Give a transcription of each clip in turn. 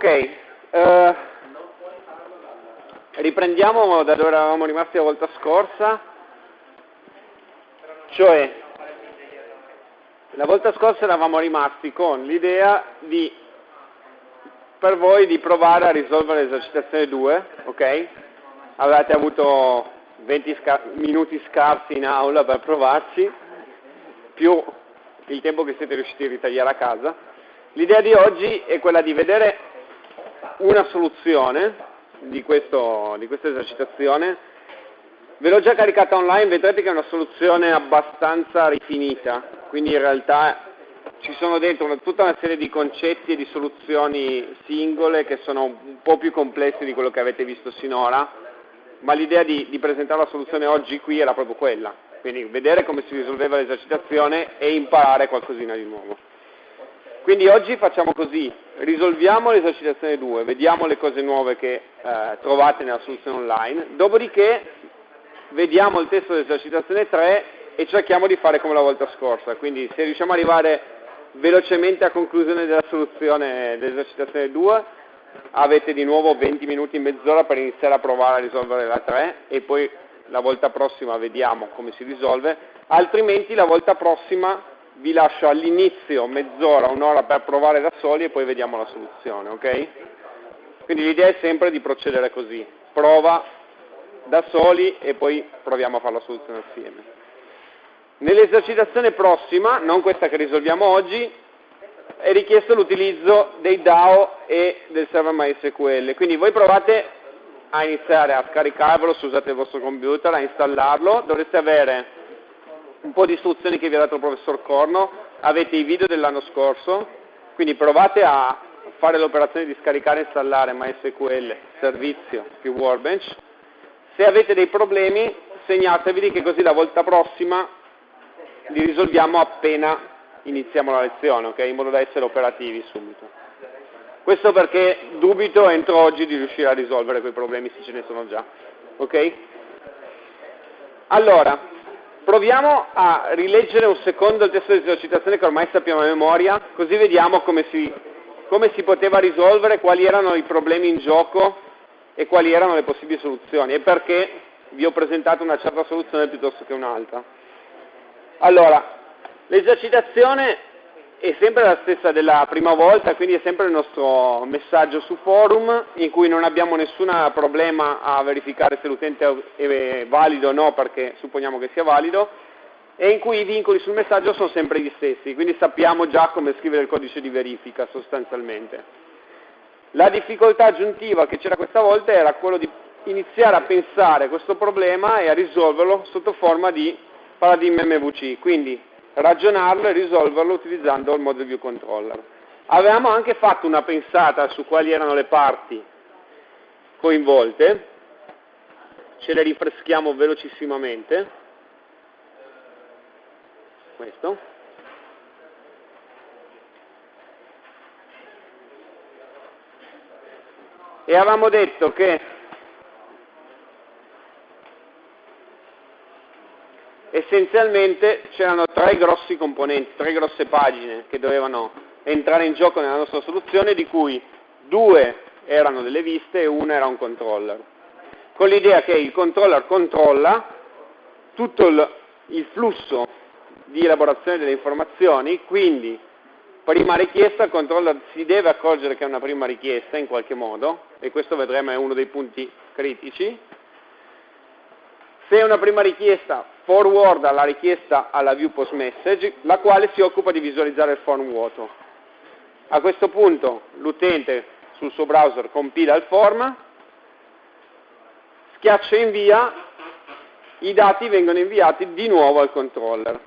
Ok, uh, riprendiamo da dove eravamo rimasti la volta scorsa, cioè la volta scorsa eravamo rimasti con l'idea di, per voi di provare a risolvere l'esercitazione 2, ok? Avete avuto 20 sca minuti scarsi in aula per provarci, più il tempo che siete riusciti a ritagliare a casa. L'idea di oggi è quella di vedere una soluzione di, questo, di questa esercitazione. Ve l'ho già caricata online, vedrete che è una soluzione abbastanza rifinita, quindi in realtà ci sono dentro tutta una serie di concetti e di soluzioni singole che sono un po' più complessi di quello che avete visto sinora, ma l'idea di, di presentare la soluzione oggi qui era proprio quella, quindi vedere come si risolveva l'esercitazione e imparare qualcosina di nuovo. Quindi oggi facciamo così, risolviamo l'esercitazione 2, vediamo le cose nuove che eh, trovate nella soluzione online, dopodiché vediamo il testo dell'esercitazione 3 e cerchiamo di fare come la volta scorsa, quindi se riusciamo ad arrivare velocemente a conclusione della soluzione dell'esercitazione 2 avete di nuovo 20 minuti, mezz'ora per iniziare a provare a risolvere la 3 e poi la volta prossima vediamo come si risolve, altrimenti la volta prossima vi lascio all'inizio mezz'ora, un'ora per provare da soli e poi vediamo la soluzione, ok? Quindi l'idea è sempre di procedere così, prova da soli e poi proviamo a fare la soluzione assieme. Nell'esercitazione prossima, non questa che risolviamo oggi, è richiesto l'utilizzo dei DAO e del server MySQL, quindi voi provate a iniziare a scaricarvelo se usate il vostro computer, a installarlo, dovreste avere un po' di istruzioni che vi ha dato il professor Corno, avete i video dell'anno scorso, quindi provate a fare l'operazione di scaricare e installare MySQL, servizio più Workbench. Se avete dei problemi segnatevi che così la volta prossima li risolviamo appena iniziamo la lezione, okay? in modo da essere operativi subito. Questo perché dubito entro oggi di riuscire a risolvere quei problemi se ce ne sono già. Ok? Allora, proviamo a rileggere un secondo il testo di esercitazione che ormai sappiamo a memoria, così vediamo come si, come si poteva risolvere, quali erano i problemi in gioco e quali erano le possibili soluzioni e perché vi ho presentato una certa soluzione piuttosto che un'altra. Allora, l'esercitazione è sempre la stessa della prima volta, quindi è sempre il nostro messaggio su forum in cui non abbiamo nessun problema a verificare se l'utente è valido o no perché supponiamo che sia valido e in cui i vincoli sul messaggio sono sempre gli stessi, quindi sappiamo già come scrivere il codice di verifica sostanzialmente. La difficoltà aggiuntiva che c'era questa volta era quello di iniziare a pensare questo problema e a risolverlo sotto forma di paradigma MVC, quindi ragionarlo e risolverlo utilizzando il Model View Controller. Avevamo anche fatto una pensata su quali erano le parti coinvolte, ce le rinfreschiamo velocissimamente. Questo. E avevamo detto che essenzialmente c'erano tre grossi componenti, tre grosse pagine che dovevano entrare in gioco nella nostra soluzione, di cui due erano delle viste e una era un controller. Con l'idea che il controller controlla tutto il, il flusso di elaborazione delle informazioni, quindi prima richiesta il controller si deve accorgere che è una prima richiesta in qualche modo, e questo vedremo è uno dei punti critici, se è una prima richiesta, forward la richiesta alla view post message, la quale si occupa di visualizzare il form vuoto. A questo punto l'utente sul suo browser compila il form, schiaccia invia, i dati vengono inviati di nuovo al controller.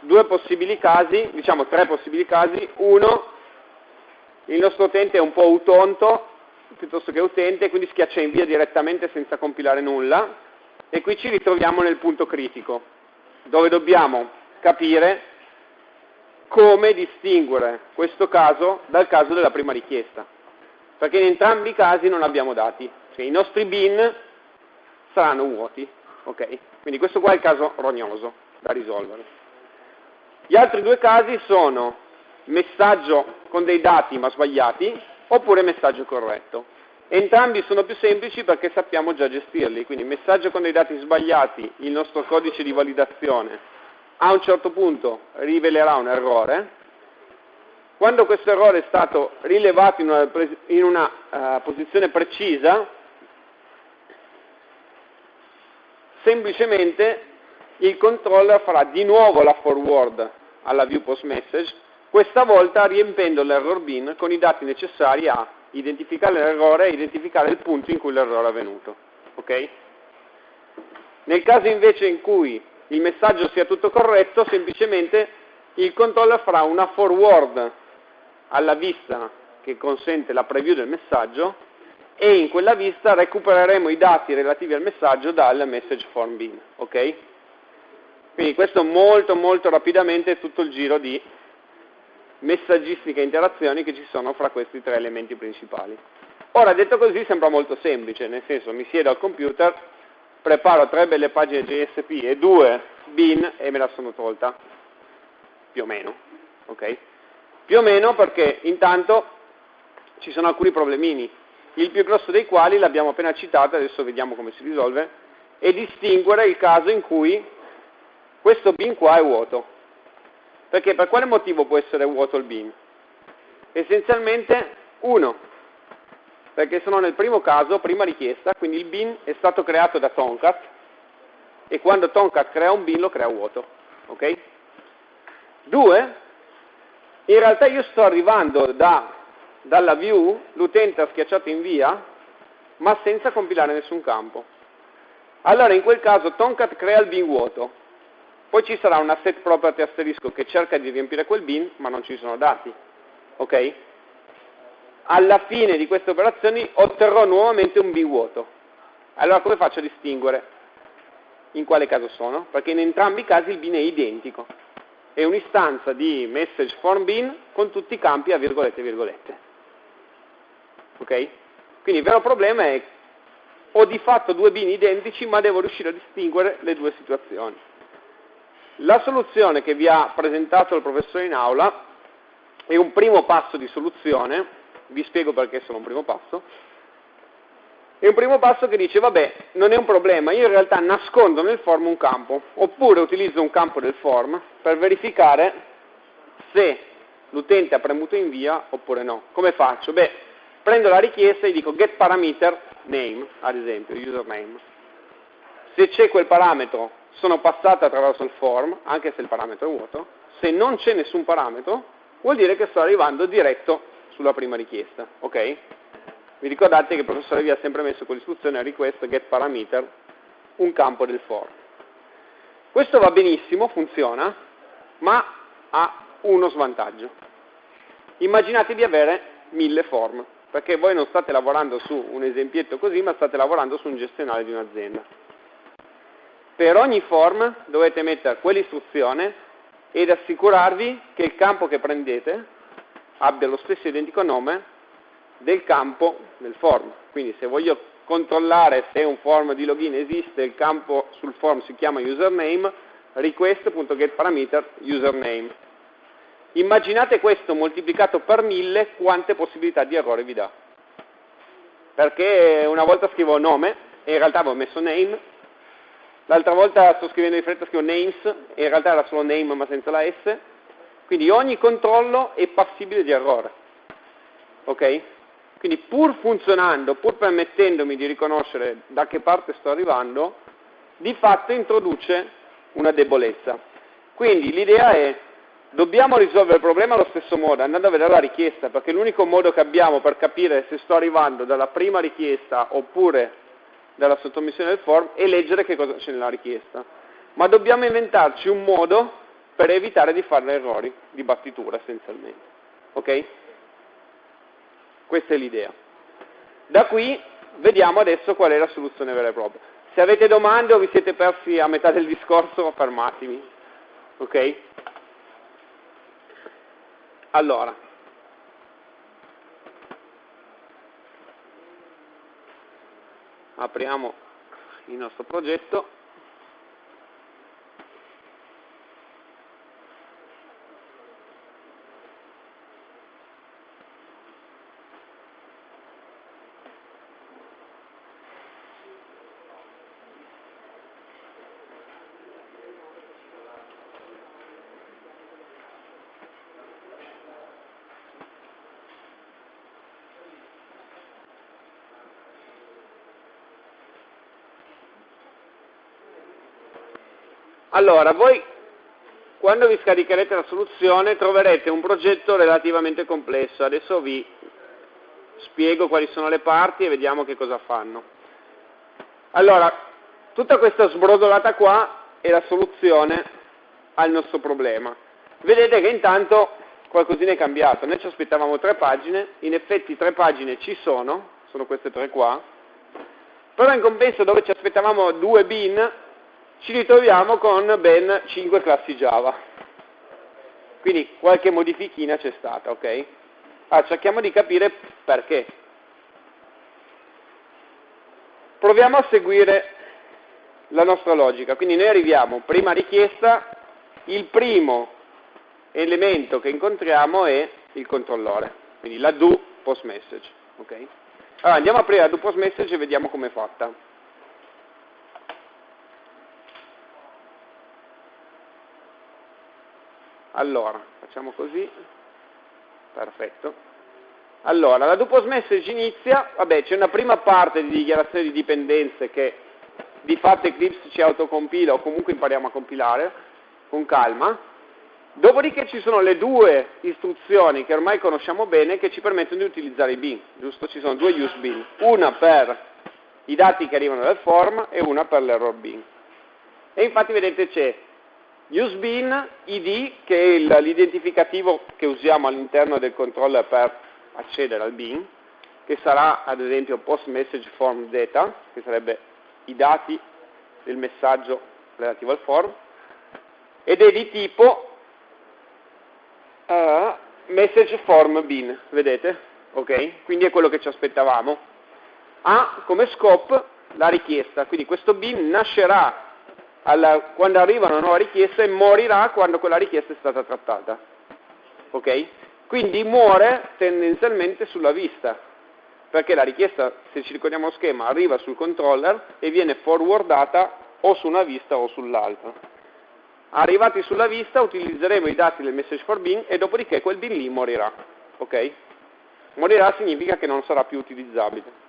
Due possibili casi, diciamo tre possibili casi, uno, il nostro utente è un po' utonto piuttosto che utente, quindi schiaccia invia direttamente senza compilare nulla, e qui ci ritroviamo nel punto critico, dove dobbiamo capire come distinguere questo caso dal caso della prima richiesta. Perché in entrambi i casi non abbiamo dati, cioè i nostri bin saranno vuoti. Okay? Quindi questo qua è il caso rognoso da risolvere. Gli altri due casi sono messaggio con dei dati ma sbagliati oppure messaggio corretto. Entrambi sono più semplici perché sappiamo già gestirli, quindi messaggio con dei dati sbagliati, il nostro codice di validazione a un certo punto rivelerà un errore, quando questo errore è stato rilevato in una, in una uh, posizione precisa, semplicemente il controller farà di nuovo la forward alla view post message, questa volta riempendo l'error bin con i dati necessari a identificare l'errore e identificare il punto in cui l'errore è avvenuto. Okay? Nel caso invece in cui il messaggio sia tutto corretto, semplicemente il controller farà una forward alla vista che consente la preview del messaggio e in quella vista recupereremo i dati relativi al messaggio dal message form bin. Ok? Quindi questo molto molto rapidamente è tutto il giro di messaggistica e interazioni che ci sono fra questi tre elementi principali. Ora, detto così, sembra molto semplice, nel senso mi siedo al computer, preparo tre belle pagine JSP e due bin e me la sono tolta, più o meno, ok? Più o meno perché intanto ci sono alcuni problemini, il più grosso dei quali l'abbiamo appena citato, adesso vediamo come si risolve, è distinguere il caso in cui questo bin qua è vuoto. Perché per quale motivo può essere vuoto il bin? Essenzialmente, uno, perché sono nel primo caso, prima richiesta, quindi il bin è stato creato da Tomcat e quando Tomcat crea un bin lo crea vuoto. Ok? Due, in realtà io sto arrivando da, dalla view, l'utente ha schiacciato invia, ma senza compilare nessun campo. Allora in quel caso Tomcat crea il bin vuoto, poi ci sarà una set property asterisco che cerca di riempire quel bin, ma non ci sono dati. Ok? Alla fine di queste operazioni otterrò nuovamente un bin vuoto. Allora come faccio a distinguere in quale caso sono? Perché in entrambi i casi il bin è identico. È un'istanza di message form bin con tutti i campi a virgolette virgolette. Ok? Quindi il vero problema è ho di fatto due bin identici ma devo riuscire a distinguere le due situazioni. La soluzione che vi ha presentato il professore in aula è un primo passo di soluzione, vi spiego perché è solo un primo passo, è un primo passo che dice, vabbè, non è un problema, io in realtà nascondo nel form un campo, oppure utilizzo un campo del form per verificare se l'utente ha premuto invia oppure no. Come faccio? Beh, prendo la richiesta e dico get parameter name, ad esempio, username. Se c'è quel parametro sono passate attraverso il form, anche se il parametro è vuoto, se non c'è nessun parametro, vuol dire che sto arrivando diretto sulla prima richiesta, ok? Vi ricordate che il professore vi ha sempre messo con l'istruzione request get parameter un campo del form. Questo va benissimo, funziona, ma ha uno svantaggio. Immaginate di avere mille form, perché voi non state lavorando su un esempietto così, ma state lavorando su un gestionale di un'azienda. Per ogni form dovete mettere quell'istruzione ed assicurarvi che il campo che prendete abbia lo stesso identico nome del campo del form. Quindi se voglio controllare se un form di login esiste, il campo sul form si chiama username, request.getParameter username. Immaginate questo moltiplicato per mille quante possibilità di errore vi dà. Perché una volta scrivo nome e in realtà avevo messo name, L'altra volta sto scrivendo di fretta, scrivo names, e in realtà era solo name ma senza la S. Quindi ogni controllo è passibile di errore. Ok? Quindi pur funzionando, pur permettendomi di riconoscere da che parte sto arrivando, di fatto introduce una debolezza. Quindi l'idea è, dobbiamo risolvere il problema allo stesso modo, andando a vedere la richiesta, perché l'unico modo che abbiamo per capire se sto arrivando dalla prima richiesta oppure dalla sottomissione del form e leggere che cosa c'è nella richiesta. Ma dobbiamo inventarci un modo per evitare di fare errori di battitura essenzialmente. Ok? Questa è l'idea. Da qui vediamo adesso qual è la soluzione vera e propria. Se avete domande o vi siete persi a metà del discorso, fermatemi. Ok? Allora, apriamo il nostro progetto Allora, voi quando vi scaricherete la soluzione troverete un progetto relativamente complesso. Adesso vi spiego quali sono le parti e vediamo che cosa fanno. Allora, tutta questa sbrodolata qua è la soluzione al nostro problema. Vedete che intanto qualcosina è cambiato. Noi ci aspettavamo tre pagine, in effetti tre pagine ci sono, sono queste tre qua, però in compenso dove ci aspettavamo due bin, ci ritroviamo con ben cinque classi Java. Quindi qualche modifichina c'è stata, ok? Allora, cerchiamo di capire perché. Proviamo a seguire la nostra logica. Quindi noi arriviamo, prima richiesta, il primo elemento che incontriamo è il controllore, quindi la do post message. Okay? Allora andiamo a aprire la do post message e vediamo come è fatta. Allora, facciamo così, perfetto. Allora, la do post message inizia, vabbè c'è una prima parte di dichiarazione di dipendenze che di fatto Eclipse ci autocompila o comunque impariamo a compilare con calma, Dopodiché ci sono le due istruzioni che ormai conosciamo bene che ci permettono di utilizzare i bin, giusto? Ci sono due use bin, una per i dati che arrivano dal form e una per l'error bin. E infatti vedete c'è use bin id che è l'identificativo che usiamo all'interno del controller per accedere al bin, che sarà ad esempio post message form data, che sarebbe i dati del messaggio relativo al form, ed è di tipo uh, message form bin, vedete? Ok? Quindi è quello che ci aspettavamo. Ha come scope la richiesta, quindi questo bin nascerà alla, quando arriva una nuova richiesta e morirà quando quella richiesta è stata trattata. Ok? Quindi muore tendenzialmente sulla vista, perché la richiesta, se ci ricordiamo lo schema, arriva sul controller e viene forwardata o su una vista o sull'altra. Arrivati sulla vista utilizzeremo i dati del message for bin e dopodiché quel bin lì morirà. Ok? Morirà significa che non sarà più utilizzabile.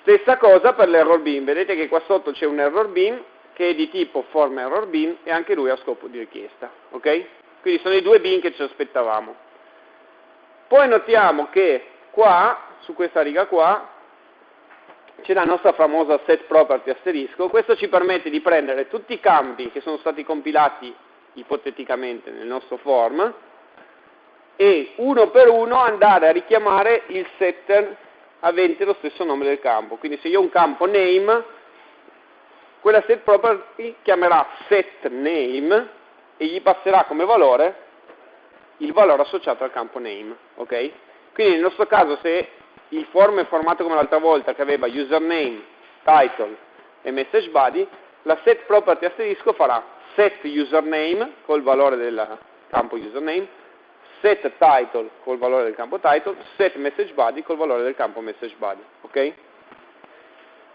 Stessa cosa per l'error bin, vedete che qua sotto c'è un error bin che è di tipo form error bin e anche lui ha scopo di richiesta. Ok? Quindi sono i due bin che ci aspettavamo. Poi notiamo che qua, su questa riga qua, c'è la nostra famosa set property asterisco, questo ci permette di prendere tutti i campi che sono stati compilati ipoteticamente nel nostro form e uno per uno andare a richiamare il setter avente lo stesso nome del campo. Quindi se io ho un campo name, quella set property chiamerà set name e gli passerà come valore il valore associato al campo name. Okay? Quindi nel nostro caso se il form è formato come l'altra volta che aveva username, title e message body, la set property asterisco farà set username col valore del campo username, set title col valore del campo title, set message body col valore del campo message body. Okay?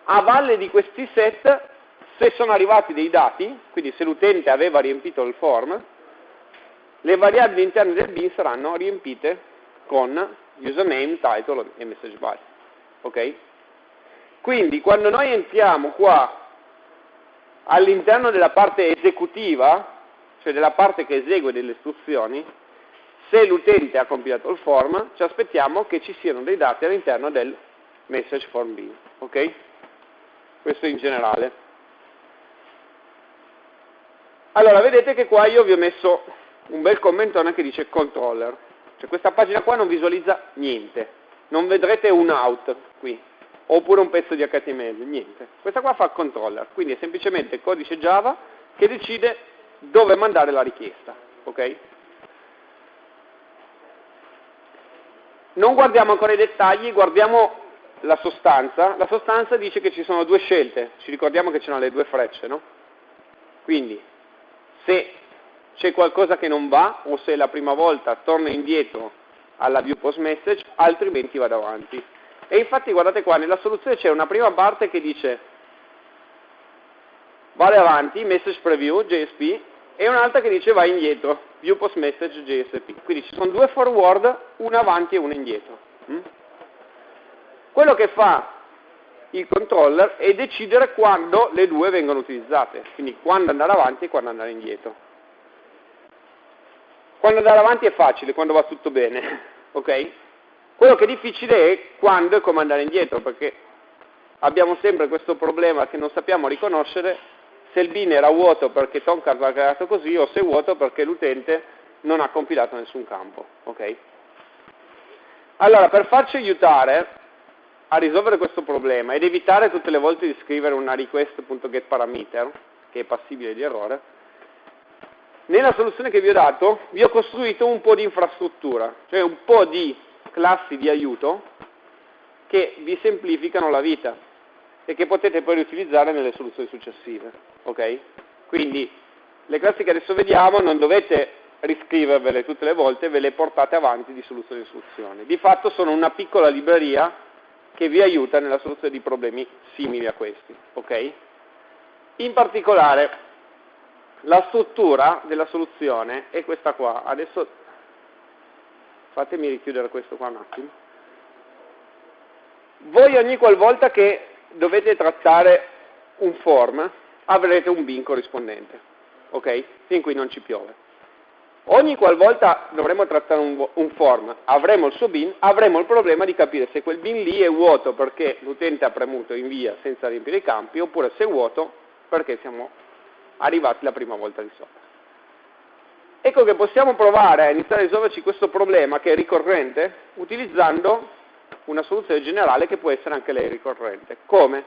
A valle di questi set, se sono arrivati dei dati, quindi se l'utente aveva riempito il form, le variabili interne del bin saranno riempite con username, title e message body. Ok? Quindi quando noi entriamo qua all'interno della parte esecutiva, cioè della parte che esegue delle istruzioni, se l'utente ha compilato il form, ci aspettiamo che ci siano dei dati all'interno del message form bin. Ok? Questo in generale. Allora, vedete che qua io vi ho messo un bel commentone che dice controller. Cioè questa pagina qua non visualizza niente, non vedrete un out qui, oppure un pezzo di HTML, niente. Questa qua fa controller, quindi è semplicemente codice Java che decide dove mandare la richiesta. ok? Non guardiamo ancora i dettagli, guardiamo la sostanza. La sostanza dice che ci sono due scelte, ci ricordiamo che c'erano le due frecce, no? Quindi, se c'è qualcosa che non va o se la prima volta torna indietro alla view post message, altrimenti vado avanti. E infatti guardate qua, nella soluzione c'è una prima parte che dice vale avanti, message preview, JSP, e un'altra che dice vai indietro, view post message, JSP. Quindi ci sono due forward, una avanti e una indietro. Mm? Quello che fa il controller e decidere quando le due vengono utilizzate, quindi quando andare avanti e quando andare indietro. Quando andare avanti è facile, quando va tutto bene, ok? Quello che è difficile è quando e come andare indietro, perché abbiamo sempre questo problema che non sappiamo riconoscere se il bin era vuoto perché Tomcat l'ha creato così o se è vuoto perché l'utente non ha compilato nessun campo. ok? Allora, per farci aiutare a risolvere questo problema ed evitare tutte le volte di scrivere una request.getParameter, che è passibile di errore, nella soluzione che vi ho dato vi ho costruito un po' di infrastruttura, cioè un po' di classi di aiuto che vi semplificano la vita e che potete poi riutilizzare nelle soluzioni successive. Okay? Quindi le classi che adesso vediamo non dovete riscrivervele tutte le volte, ve le portate avanti di soluzione in soluzione. Di fatto sono una piccola libreria che vi aiuta nella soluzione di problemi simili a questi. Okay? In particolare la struttura della soluzione è questa qua. Adesso fatemi richiudere questo qua un attimo. Voi ogni qualvolta che dovete trattare un form avrete un bin corrispondente, ok? Fin qui non ci piove. Ogni qualvolta dovremo trattare un, un, form, avremo il suo bin, avremo il problema di capire se quel bin lì è vuoto perché l'utente ha premuto invia senza riempire i campi, oppure se è vuoto perché siamo arrivati la prima volta di sopra. Ecco che possiamo provare a iniziare a risolverci questo problema che è ricorrente utilizzando una soluzione generale che può essere anche lei ricorrente. Come?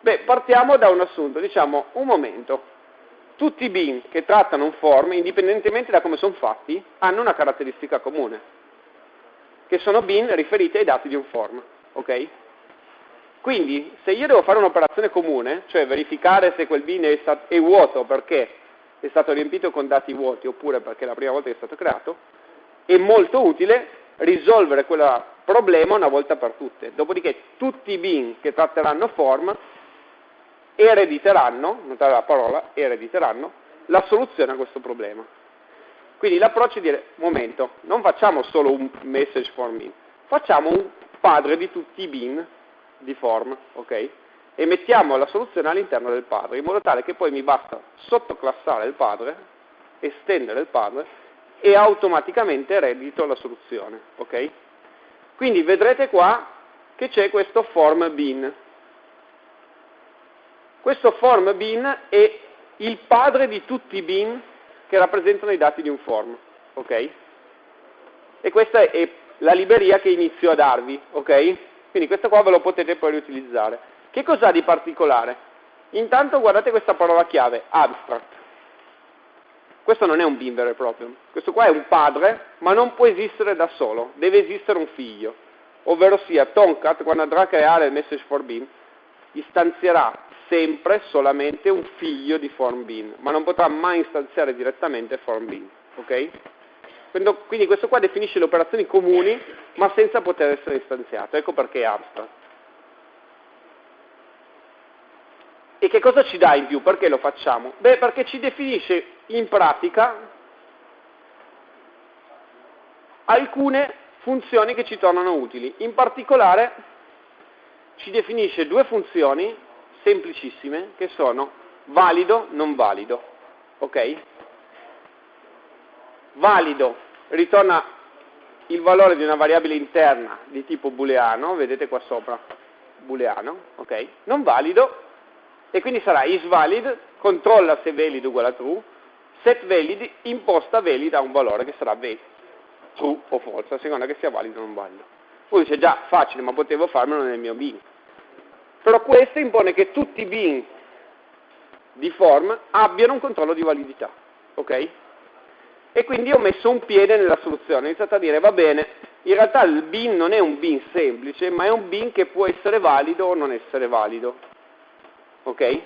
Beh, partiamo da un assunto, diciamo, un momento, tutti i bin che trattano un form, indipendentemente da come sono fatti, hanno una caratteristica comune, che sono bin riferiti ai dati di un form. ok? Quindi, se io devo fare un'operazione comune, cioè verificare se quel bin è, è vuoto perché è stato riempito con dati vuoti oppure perché è la prima volta che è stato creato, è molto utile risolvere quel problema una volta per tutte. Dopodiché tutti i bin che tratteranno form erediteranno, notate la parola, erediteranno, la soluzione a questo problema. Quindi l'approccio è dire, momento, non facciamo solo un message form bin, facciamo un padre di tutti i bin di form, ok? E mettiamo la soluzione all'interno del padre, in modo tale che poi mi basta sottoclassare il padre, estendere il padre e automaticamente eredito la soluzione, ok? Quindi vedrete qua che c'è questo form bin, questo form bin è il padre di tutti i bin che rappresentano i dati di un form, ok? E questa è la libreria che inizio a darvi, ok? Quindi questo qua ve lo potete poi riutilizzare. Che cos'ha di particolare? Intanto guardate questa parola chiave, abstract. Questo non è un bin vero e proprio, questo qua è un padre, ma non può esistere da solo, deve esistere un figlio, ovvero sia Tomcat quando andrà a creare il message for bin istanzierà sempre solamente un figlio di form bin, ma non potrà mai istanziare direttamente form bin. Okay? Quindi questo qua definisce le operazioni comuni, ma senza poter essere istanziato. Ecco perché è abstract. E che cosa ci dà in più? Perché lo facciamo? Beh, perché ci definisce in pratica alcune funzioni che ci tornano utili. In particolare ci definisce due funzioni semplicissime che sono valido, non valido. Ok? Valido ritorna il valore di una variabile interna di tipo booleano, vedete qua sopra, booleano, ok? Non valido, e quindi sarà isValid, controlla se valid uguale a true, set valid imposta valid a un valore che sarà valid, true o false, a seconda che sia valido o non valido. Poi dice già facile, ma potevo farmelo nel mio bin. Però questo impone che tutti i bin di form abbiano un controllo di validità. Ok? E quindi ho messo un piede nella soluzione, ho iniziato a dire va bene, in realtà il bin non è un bin semplice, ma è un bin che può essere valido o non essere valido. Ok?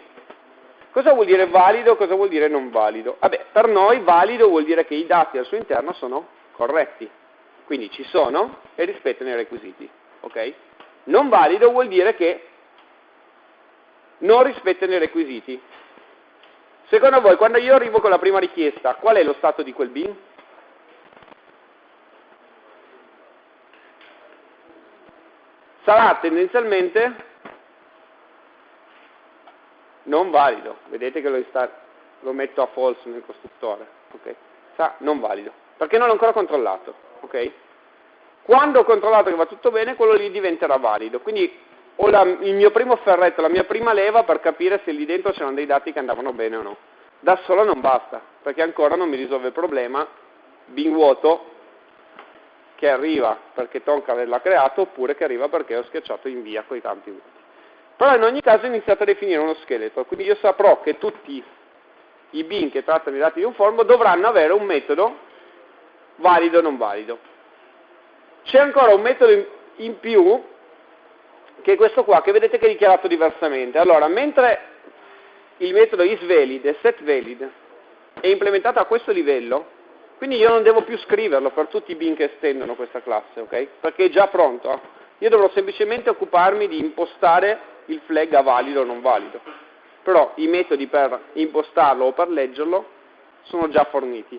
Cosa vuol dire valido? Cosa vuol dire non valido? Vabbè, per noi valido vuol dire che i dati al suo interno sono corretti, quindi ci sono e rispettano i requisiti. Ok? Non valido vuol dire che non rispettano i requisiti. Secondo voi, quando io arrivo con la prima richiesta, qual è lo stato di quel bin? Sarà tendenzialmente non valido, vedete che lo, lo metto a false nel costruttore, ok? Sta non valido, perché non l'ho ancora controllato, ok? Quando ho controllato che va tutto bene, quello lì diventerà valido, quindi ho la, il mio primo ferretto, la mia prima leva per capire se lì dentro c'erano dei dati che andavano bene o no. Da solo non basta, perché ancora non mi risolve il problema bin vuoto che arriva perché Tonka l'ha creato oppure che arriva perché ho schiacciato invia con i campi vuoti. Però in ogni caso ho iniziato a definire uno scheletro, quindi io saprò che tutti i bin che trattano i dati di un form dovranno avere un metodo valido o non valido. C'è ancora un metodo in, in più che è questo qua, che vedete che è dichiarato diversamente. Allora, mentre il metodo isValid e setValid è implementato a questo livello, quindi io non devo più scriverlo per tutti i bin che estendono questa classe, ok? Perché è già pronto. Io dovrò semplicemente occuparmi di impostare il flag a valido o non valido. Però i metodi per impostarlo o per leggerlo sono già forniti.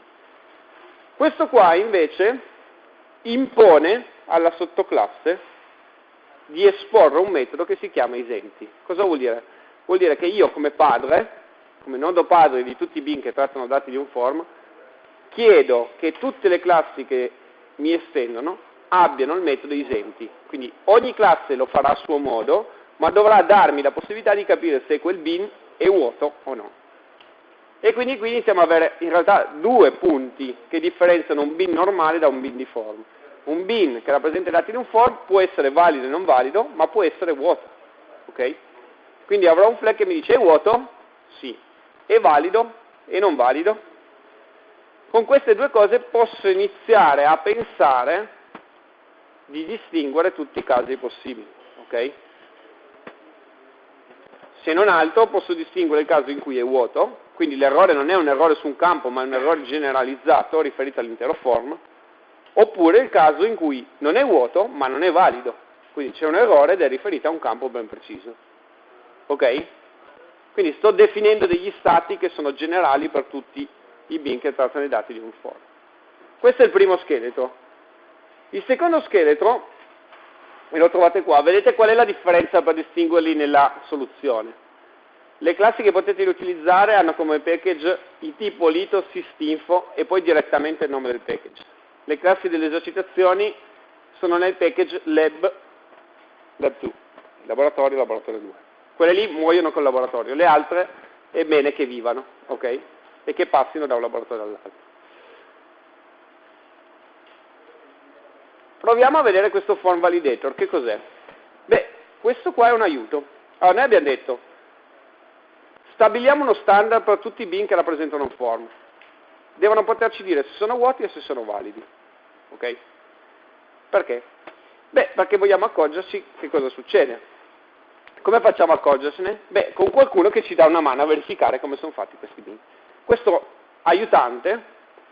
Questo qua invece impone alla sottoclasse di esporre un metodo che si chiama esenti. Cosa vuol dire? Vuol dire che io come padre, come nodo padre di tutti i bin che trattano dati di un form, chiedo che tutte le classi che mi estendono abbiano il metodo esenti. Quindi ogni classe lo farà a suo modo, ma dovrà darmi la possibilità di capire se quel bin è vuoto o no. E quindi qui iniziamo ad avere in realtà due punti che differenziano un bin normale da un bin di form un bin che rappresenta i dati di un form può essere valido e non valido, ma può essere vuoto. Okay? Quindi avrò un flag che mi dice è vuoto? Sì. È valido? E non valido? Con queste due cose posso iniziare a pensare di distinguere tutti i casi possibili. Okay? Se non altro posso distinguere il caso in cui è vuoto, quindi l'errore non è un errore su un campo, ma è un errore generalizzato riferito all'intero form, oppure il caso in cui non è vuoto ma non è valido, quindi c'è un errore ed è riferito a un campo ben preciso. Ok? Quindi sto definendo degli stati che sono generali per tutti i bin che trattano i dati di un form. Questo è il primo scheletro. Il secondo scheletro, e lo trovate qua, vedete qual è la differenza per distinguerli nella soluzione. Le classi che potete utilizzare hanno come package il tipo lito systinfo e poi direttamente il nome del package. Le classi delle esercitazioni sono nel package lab, lab 2, laboratorio, laboratorio 2. Quelle lì muoiono col laboratorio, le altre è bene che vivano, ok? E che passino da un laboratorio all'altro. Proviamo a vedere questo form validator, che cos'è? Beh, questo qua è un aiuto. Allora, noi abbiamo detto, stabiliamo uno standard per tutti i bin che rappresentano un form devono poterci dire se sono vuoti e se sono validi. Ok? Perché? Beh, perché vogliamo accorgerci che cosa succede. Come facciamo a accorgersene? Beh, con qualcuno che ci dà una mano a verificare come sono fatti questi bin. Questo aiutante,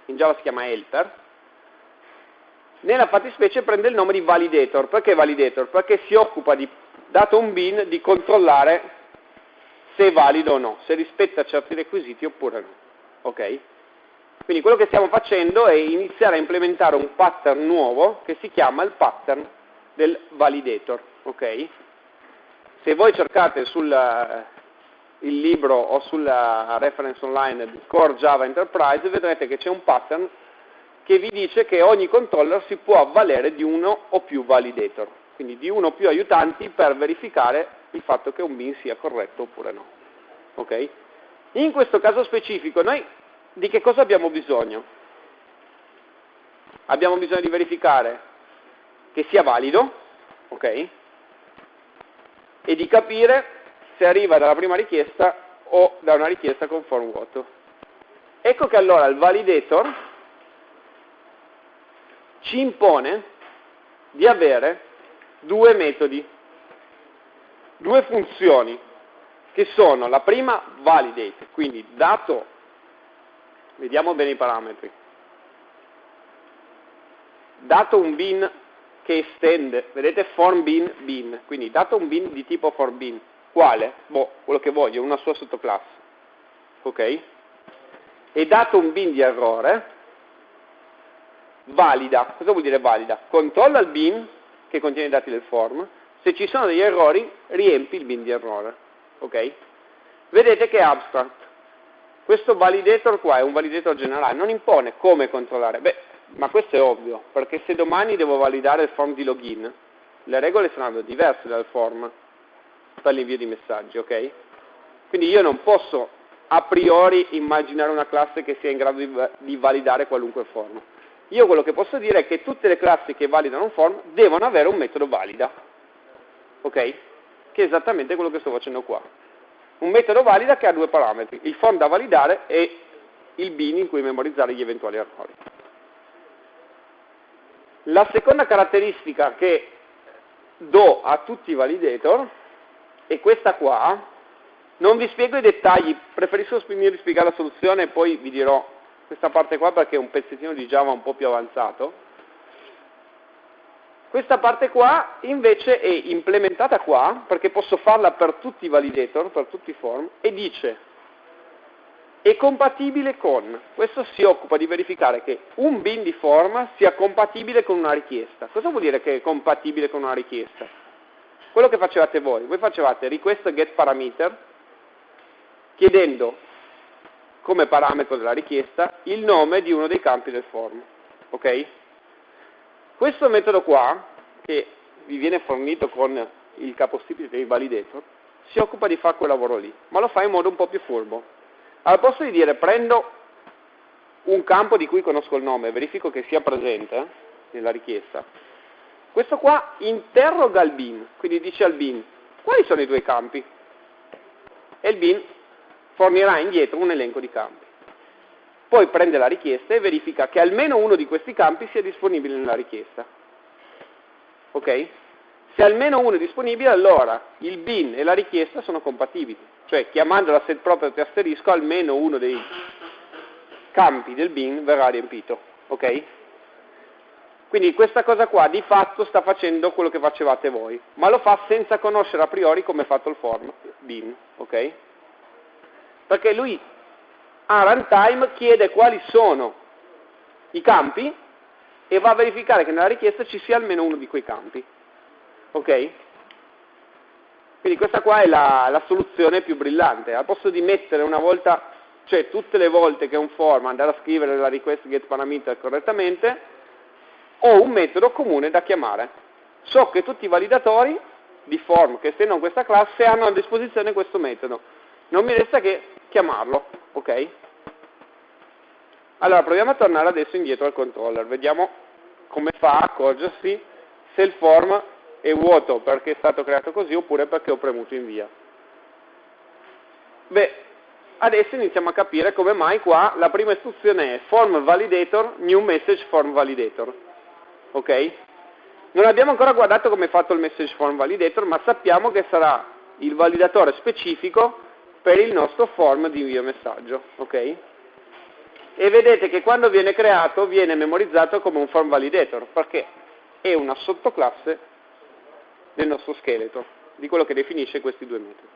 in Java si chiama helper, nella fattispecie prende il nome di validator. Perché validator? Perché si occupa di, dato un bin, di controllare se è valido o no, se rispetta certi requisiti oppure no. Ok? Quindi quello che stiamo facendo è iniziare a implementare un pattern nuovo che si chiama il pattern del validator. Okay? Se voi cercate sul eh, libro o sulla reference online di Core Java Enterprise vedrete che c'è un pattern che vi dice che ogni controller si può avvalere di uno o più validator, quindi di uno o più aiutanti per verificare il fatto che un bin sia corretto oppure no. Okay? In questo caso specifico noi di che cosa abbiamo bisogno? Abbiamo bisogno di verificare che sia valido, ok? E di capire se arriva dalla prima richiesta o da una richiesta con form vuoto. Ecco che allora il validator ci impone di avere due metodi, due funzioni, che sono la prima validate, quindi dato Vediamo bene i parametri. Dato un bin che estende, vedete form bin, bin, quindi dato un bin di tipo form bin, quale? Boh, quello che voglio, una sua sottoclasse. Ok? E dato un bin di errore, valida. Cosa vuol dire valida? Controlla il bin che contiene i dati del form, se ci sono degli errori riempi il bin di errore. Ok? vedete che è abstract. Questo validator qua è un validator generale, non impone come controllare. Beh, ma questo è ovvio, perché se domani devo validare il form di login, le regole saranno diverse dal form per l'invio di messaggi, ok? Quindi io non posso a priori immaginare una classe che sia in grado di, di validare qualunque form. Io quello che posso dire è che tutte le classi che validano un form devono avere un metodo valida, ok? Che è esattamente quello che sto facendo qua. Un metodo valida che ha due parametri, il form da validare e il bin in cui memorizzare gli eventuali errori. La seconda caratteristica che do a tutti i validator è questa qua. Non vi spiego i dettagli, preferisco spiegare la soluzione e poi vi dirò questa parte qua perché è un pezzettino di Java un po' più avanzato. Questa parte qua invece è implementata qua perché posso farla per tutti i validator, per tutti i form e dice è compatibile con, questo si occupa di verificare che un bin di form sia compatibile con una richiesta. Cosa vuol dire che è compatibile con una richiesta? Quello che facevate voi, voi facevate request get parameter chiedendo come parametro della richiesta il nome di uno dei campi del form. Ok? Questo metodo qua, che vi viene fornito con il capostipite dei validator, si occupa di fare quel lavoro lì, ma lo fa in modo un po' più furbo. Al posto di dire prendo un campo di cui conosco il nome verifico che sia presente eh, nella richiesta, questo qua interroga il bin, quindi dice al bin quali sono i tuoi campi? E il bin fornirà indietro un elenco di campi. Poi prende la richiesta e verifica che almeno uno di questi campi sia disponibile nella richiesta. Ok? Se almeno uno è disponibile, allora il bin e la richiesta sono compatibili. Cioè, chiamando la set property asterisco, almeno uno dei campi del bin verrà riempito. Ok? Quindi questa cosa qua di fatto sta facendo quello che facevate voi, ma lo fa senza conoscere a priori come è fatto il form bin. Ok? Perché lui a runtime chiede quali sono i campi e va a verificare che nella richiesta ci sia almeno uno di quei campi. Ok? Quindi questa qua è la, la, soluzione più brillante. Al posto di mettere una volta, cioè tutte le volte che un form andare a scrivere la request get parameter correttamente, ho un metodo comune da chiamare. So che tutti i validatori di form che estendono questa classe hanno a disposizione questo metodo. Non mi resta che chiamarlo, ok? Allora proviamo a tornare adesso indietro al controller, vediamo come fa a accorgersi se il form è vuoto perché è stato creato così oppure perché ho premuto invia. Beh, adesso iniziamo a capire come mai qua la prima istruzione è form validator, new message form validator. Ok? Non abbiamo ancora guardato come è fatto il message form validator, ma sappiamo che sarà il validatore specifico per il nostro form di invio messaggio. Ok? E vedete che quando viene creato viene memorizzato come un form validator, perché è una sottoclasse del nostro scheletro, di quello che definisce questi due metodi.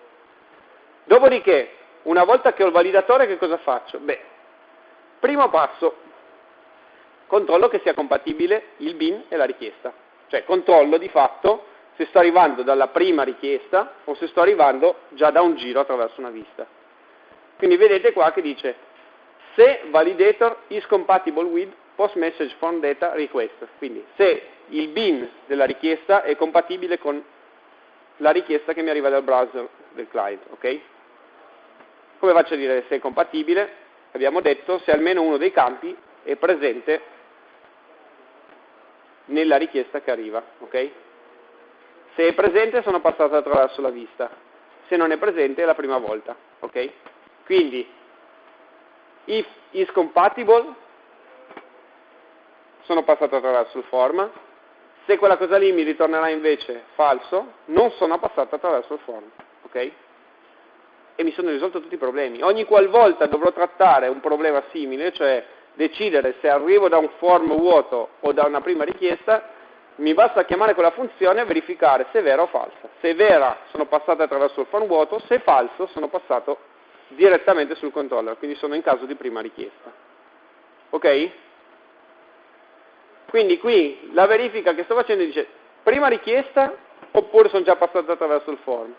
Dopodiché, una volta che ho il validatore, che cosa faccio? Beh, primo passo, controllo che sia compatibile il bin e la richiesta. Cioè controllo di fatto se sto arrivando dalla prima richiesta o se sto arrivando già da un giro attraverso una vista. Quindi vedete qua che dice se validator is compatible with post message from data request. Quindi se il bin della richiesta è compatibile con la richiesta che mi arriva dal browser del client, ok? Come faccio a dire se è compatibile? Abbiamo detto se almeno uno dei campi è presente nella richiesta che arriva, ok? Se è presente sono passato attraverso la vista, se non è presente è la prima volta, ok? Quindi, if is compatible, sono passato attraverso il form, se quella cosa lì mi ritornerà invece falso, non sono passato attraverso il form, ok? E mi sono risolto tutti i problemi. Ogni qualvolta dovrò trattare un problema simile, cioè decidere se arrivo da un form vuoto o da una prima richiesta, mi basta chiamare quella funzione e verificare se è vera o falsa. Se è vera sono passato attraverso il form vuoto, se è falso sono passato direttamente sul controller, quindi sono in caso di prima richiesta. Ok? Quindi qui la verifica che sto facendo dice prima richiesta oppure sono già passato attraverso il form.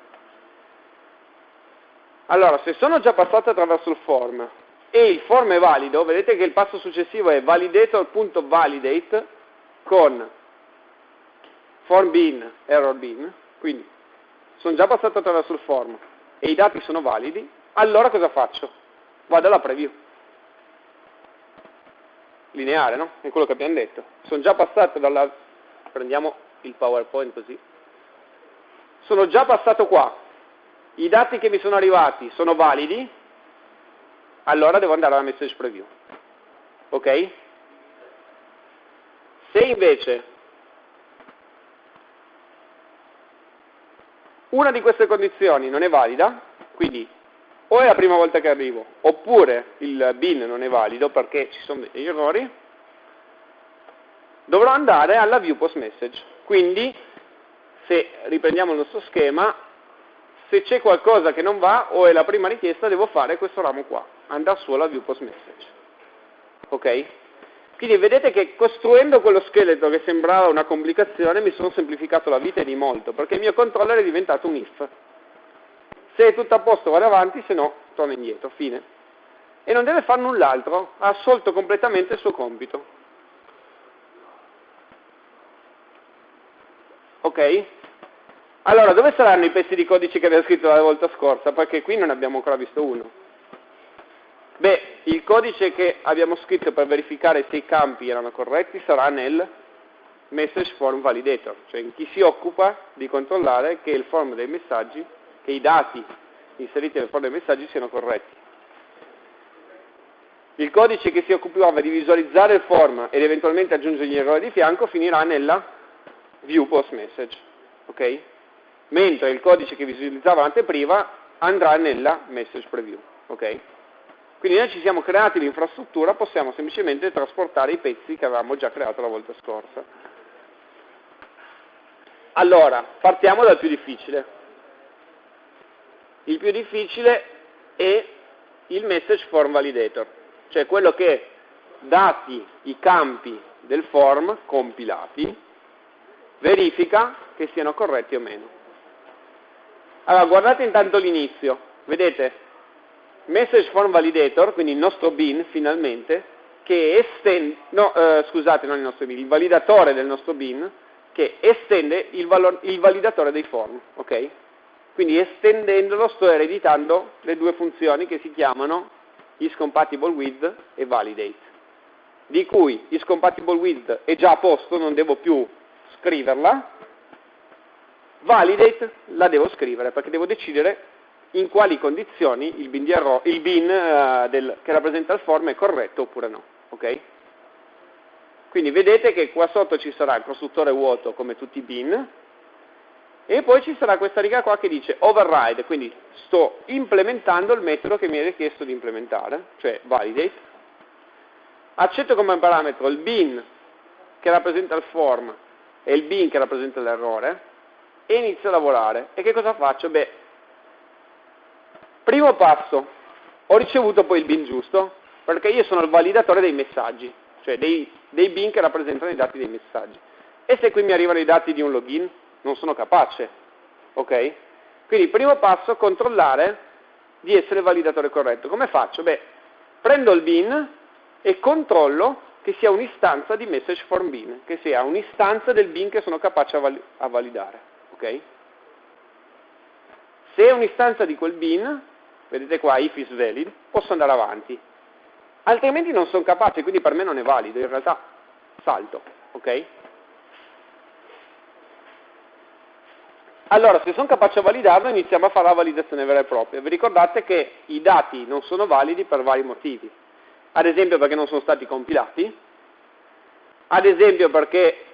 Allora, se sono già passato attraverso il form e il form è valido, vedete che il passo successivo è validator.validate con form bin, error bin, quindi sono già passato attraverso il form e i dati sono validi, allora cosa faccio? Vado alla preview. Lineare, no? È quello che abbiamo detto. Sono già passato dalla... prendiamo il PowerPoint così. Sono già passato qua. I dati che mi sono arrivati sono validi, allora devo andare alla message preview. Ok? Se invece una di queste condizioni non è valida, quindi o è la prima volta che arrivo, oppure il bin non è valido perché ci sono degli errori, dovrò andare alla view post message. Quindi, se riprendiamo il nostro schema, se c'è qualcosa che non va o è la prima richiesta, devo fare questo ramo qua, andare su alla view post message. Ok? Quindi vedete che costruendo quello scheletro che sembrava una complicazione mi sono semplificato la vita di molto, perché il mio controller è diventato un if. Se è tutto a posto vado avanti, se no torno indietro, fine. E non deve fare null'altro, ha assolto completamente il suo compito. Ok? Allora, dove saranno i pezzi di codice che avevo scritto la volta scorsa? Perché qui non abbiamo ancora visto uno. Beh, il codice che abbiamo scritto per verificare se i campi erano corretti sarà nel message form validator, cioè in chi si occupa di controllare che il form dei messaggi, che i dati inseriti nel form dei messaggi siano corretti. Il codice che si occupava di visualizzare il form ed eventualmente aggiungere gli errori di fianco finirà nella view post message, ok? Mentre il codice che visualizzava l'anteprima andrà nella message preview, ok? Quindi noi ci siamo creati l'infrastruttura, possiamo semplicemente trasportare i pezzi che avevamo già creato la volta scorsa. Allora, partiamo dal più difficile. Il più difficile è il message form validator, cioè quello che dati i campi del form compilati, verifica che siano corretti o meno. Allora, guardate intanto l'inizio, vedete? message form validator, quindi il nostro bin finalmente, che estende, no, eh, scusate, non il nostro bin, il validatore del nostro bin, che estende il, valor, il validatore dei form, ok? Quindi estendendolo sto ereditando le due funzioni che si chiamano isCompatibleWith e validate, di cui isCompatibleWith è già a posto, non devo più scriverla, validate la devo scrivere perché devo decidere in quali condizioni il bin, erro, il bin uh, del, che rappresenta il form è corretto oppure no. Okay? Quindi vedete che qua sotto ci sarà il costruttore vuoto come tutti i bin e poi ci sarà questa riga qua che dice override, quindi sto implementando il metodo che mi è richiesto di implementare, cioè validate. Accetto come parametro il bin che rappresenta il form e il bin che rappresenta l'errore e inizio a lavorare. E che cosa faccio? Beh, Primo passo, ho ricevuto poi il bin giusto, perché io sono il validatore dei messaggi, cioè dei, dei bin che rappresentano i dati dei messaggi. E se qui mi arrivano i dati di un login, non sono capace, ok? Quindi primo passo, controllare di essere il validatore corretto. Come faccio? Beh, prendo il bin e controllo che sia un'istanza di message form bin, che sia un'istanza del bin che sono capace a, val a validare, ok? Se è un'istanza di quel bin, vedete qua if is valid, posso andare avanti. Altrimenti non sono capace, quindi per me non è valido, in realtà salto, ok? Allora, se sono capace a validarlo, iniziamo a fare la validazione vera e propria. Vi ricordate che i dati non sono validi per vari motivi. Ad esempio perché non sono stati compilati, ad esempio perché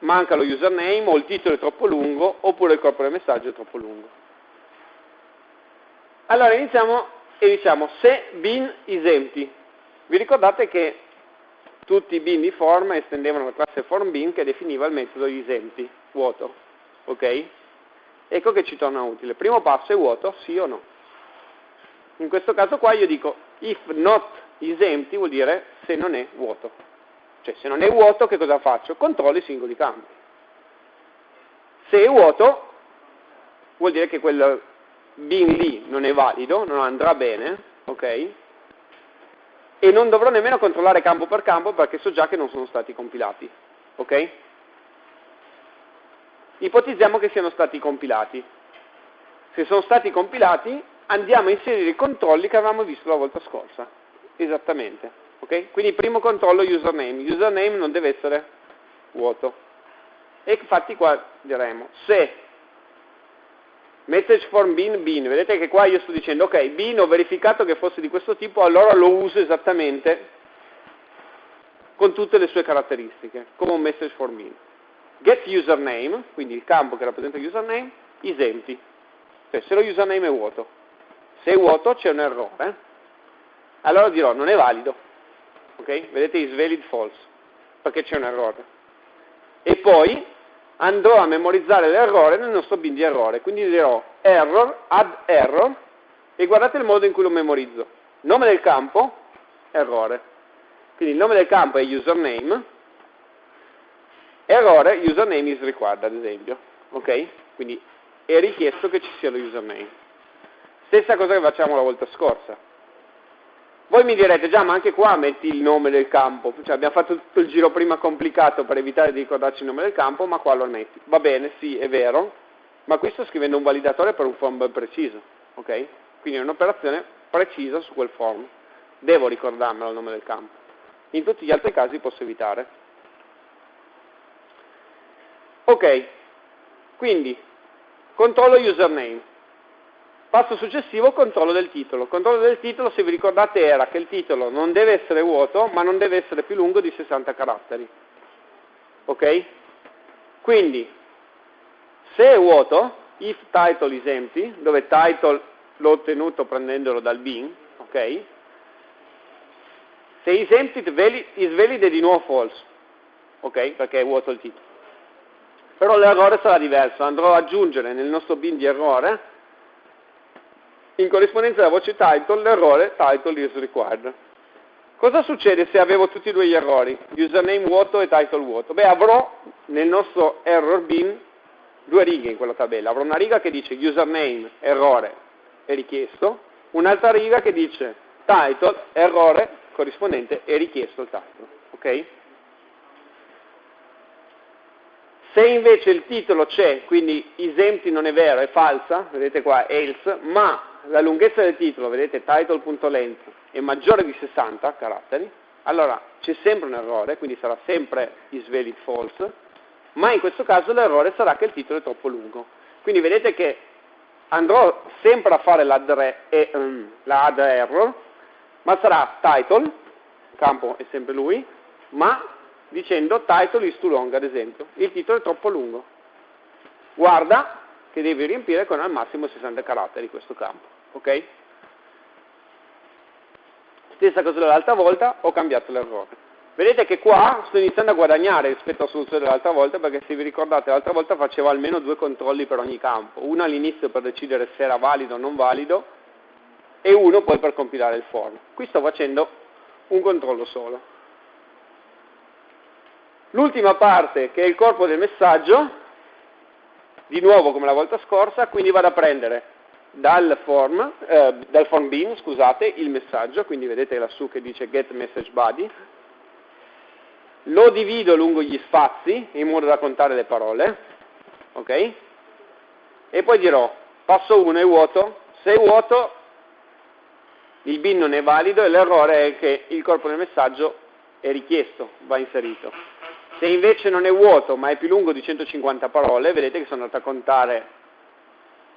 manca lo username o il titolo è troppo lungo, oppure il corpo del messaggio è troppo lungo. Allora iniziamo e diciamo se bin is empty. Vi ricordate che tutti i bin di form estendevano la classe form bin che definiva il metodo isempty, vuoto. Ok? Ecco che ci torna utile. Primo passo è vuoto, sì o no. In questo caso qua io dico if not is empty vuol dire se non è vuoto. Cioè se non è vuoto che cosa faccio? Controllo i singoli campi. Se è vuoto vuol dire che quel bin lì non è valido, non andrà bene, ok? E non dovrò nemmeno controllare campo per campo perché so già che non sono stati compilati, ok? Ipotizziamo che siano stati compilati. Se sono stati compilati, andiamo a inserire i controlli che avevamo visto la volta scorsa. Esattamente. ok? Quindi primo controllo username. Username non deve essere vuoto. E infatti qua diremo se message form bin bin, vedete che qua io sto dicendo ok, bin ho verificato che fosse di questo tipo, allora lo uso esattamente con tutte le sue caratteristiche, come un message form bin. Get username, quindi il campo che rappresenta username, is empty. Cioè se lo username è vuoto. Se è vuoto c'è un errore, allora dirò non è valido. Ok? Vedete is valid false, perché c'è un errore. E poi andrò a memorizzare l'errore nel nostro bin di errore, quindi dirò error, add error, e guardate il modo in cui lo memorizzo. Nome del campo, errore. Quindi il nome del campo è username, errore, username is required, ad esempio. Ok? Quindi è richiesto che ci sia lo username. Stessa cosa che facciamo la volta scorsa. Voi mi direte, già, ma anche qua metti il nome del campo, cioè abbiamo fatto tutto il giro prima complicato per evitare di ricordarci il nome del campo, ma qua lo metti. Va bene, sì, è vero, ma qui sto scrivendo un validatore per un form ben preciso, ok? Quindi è un'operazione precisa su quel form. Devo ricordarmelo il nome del campo. In tutti gli altri casi posso evitare. Ok, quindi controllo username. Passo successivo, controllo del titolo. Controllo del titolo, se vi ricordate, era che il titolo non deve essere vuoto, ma non deve essere più lungo di 60 caratteri. Ok? Quindi, se è vuoto, if title is empty, dove title l'ho ottenuto prendendolo dal bin, ok? Se is empty, is valid è di nuovo false, ok? Perché è vuoto il titolo. Però l'errore sarà diverso, andrò ad aggiungere nel nostro bin di errore in corrispondenza della voce title l'errore title is required. Cosa succede se avevo tutti e due gli errori, username vuoto e title vuoto? Beh, avrò nel nostro error bin due righe in quella tabella. Avrò una riga che dice username, errore, è richiesto, un'altra riga che dice title, errore, corrispondente, è richiesto il title. Ok? Se invece il titolo c'è, quindi is empty non è vero, è falsa, vedete qua, else, ma la lunghezza del titolo, vedete title.length, è maggiore di 60 caratteri, allora c'è sempre un errore, quindi sarà sempre is valid false, ma in questo caso l'errore sarà che il titolo è troppo lungo. Quindi vedete che andrò sempre a fare la error, ma sarà title, campo è sempre lui, ma dicendo title is too long, ad esempio, il titolo è troppo lungo. Guarda che devi riempire con al massimo 60 caratteri questo campo ok? Stessa cosa dell'altra volta, ho cambiato l'errore. Vedete che qua sto iniziando a guadagnare rispetto alla soluzione dell'altra volta perché se vi ricordate l'altra volta facevo almeno due controlli per ogni campo, uno all'inizio per decidere se era valido o non valido e uno poi per compilare il form. Qui sto facendo un controllo solo. L'ultima parte che è il corpo del messaggio, di nuovo come la volta scorsa, quindi vado a prendere dal form, eh, dal form bin, scusate, il messaggio, quindi vedete lassù che dice get message body, lo divido lungo gli spazi in modo da contare le parole, ok? E poi dirò, passo 1 è vuoto, se è vuoto il bin non è valido e l'errore è che il corpo del messaggio è richiesto, va inserito. Se invece non è vuoto ma è più lungo di 150 parole, vedete che sono andato a contare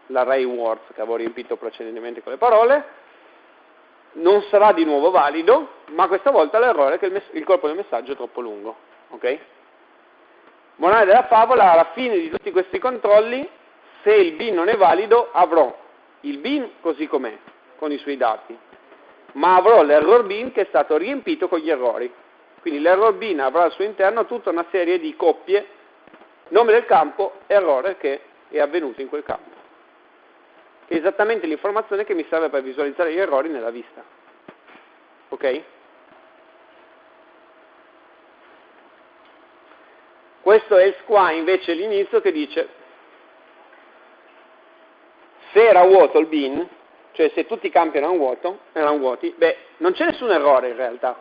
l'array words che avevo riempito precedentemente con le parole, non sarà di nuovo valido, ma questa volta l'errore è che il, il corpo del messaggio è troppo lungo. Ok? Morale della favola, alla fine di tutti questi controlli, se il bin non è valido, avrò il bin così com'è, con i suoi dati, ma avrò l'error bin che è stato riempito con gli errori. Quindi l'error bin avrà al suo interno tutta una serie di coppie, nome del campo, errore che è avvenuto in quel campo è esattamente l'informazione che mi serve per visualizzare gli errori nella vista. Ok? Questo else qua invece l'inizio che dice se era vuoto il bin, cioè se tutti i campi erano, vuoto, erano vuoti, beh, non c'è nessun errore in realtà.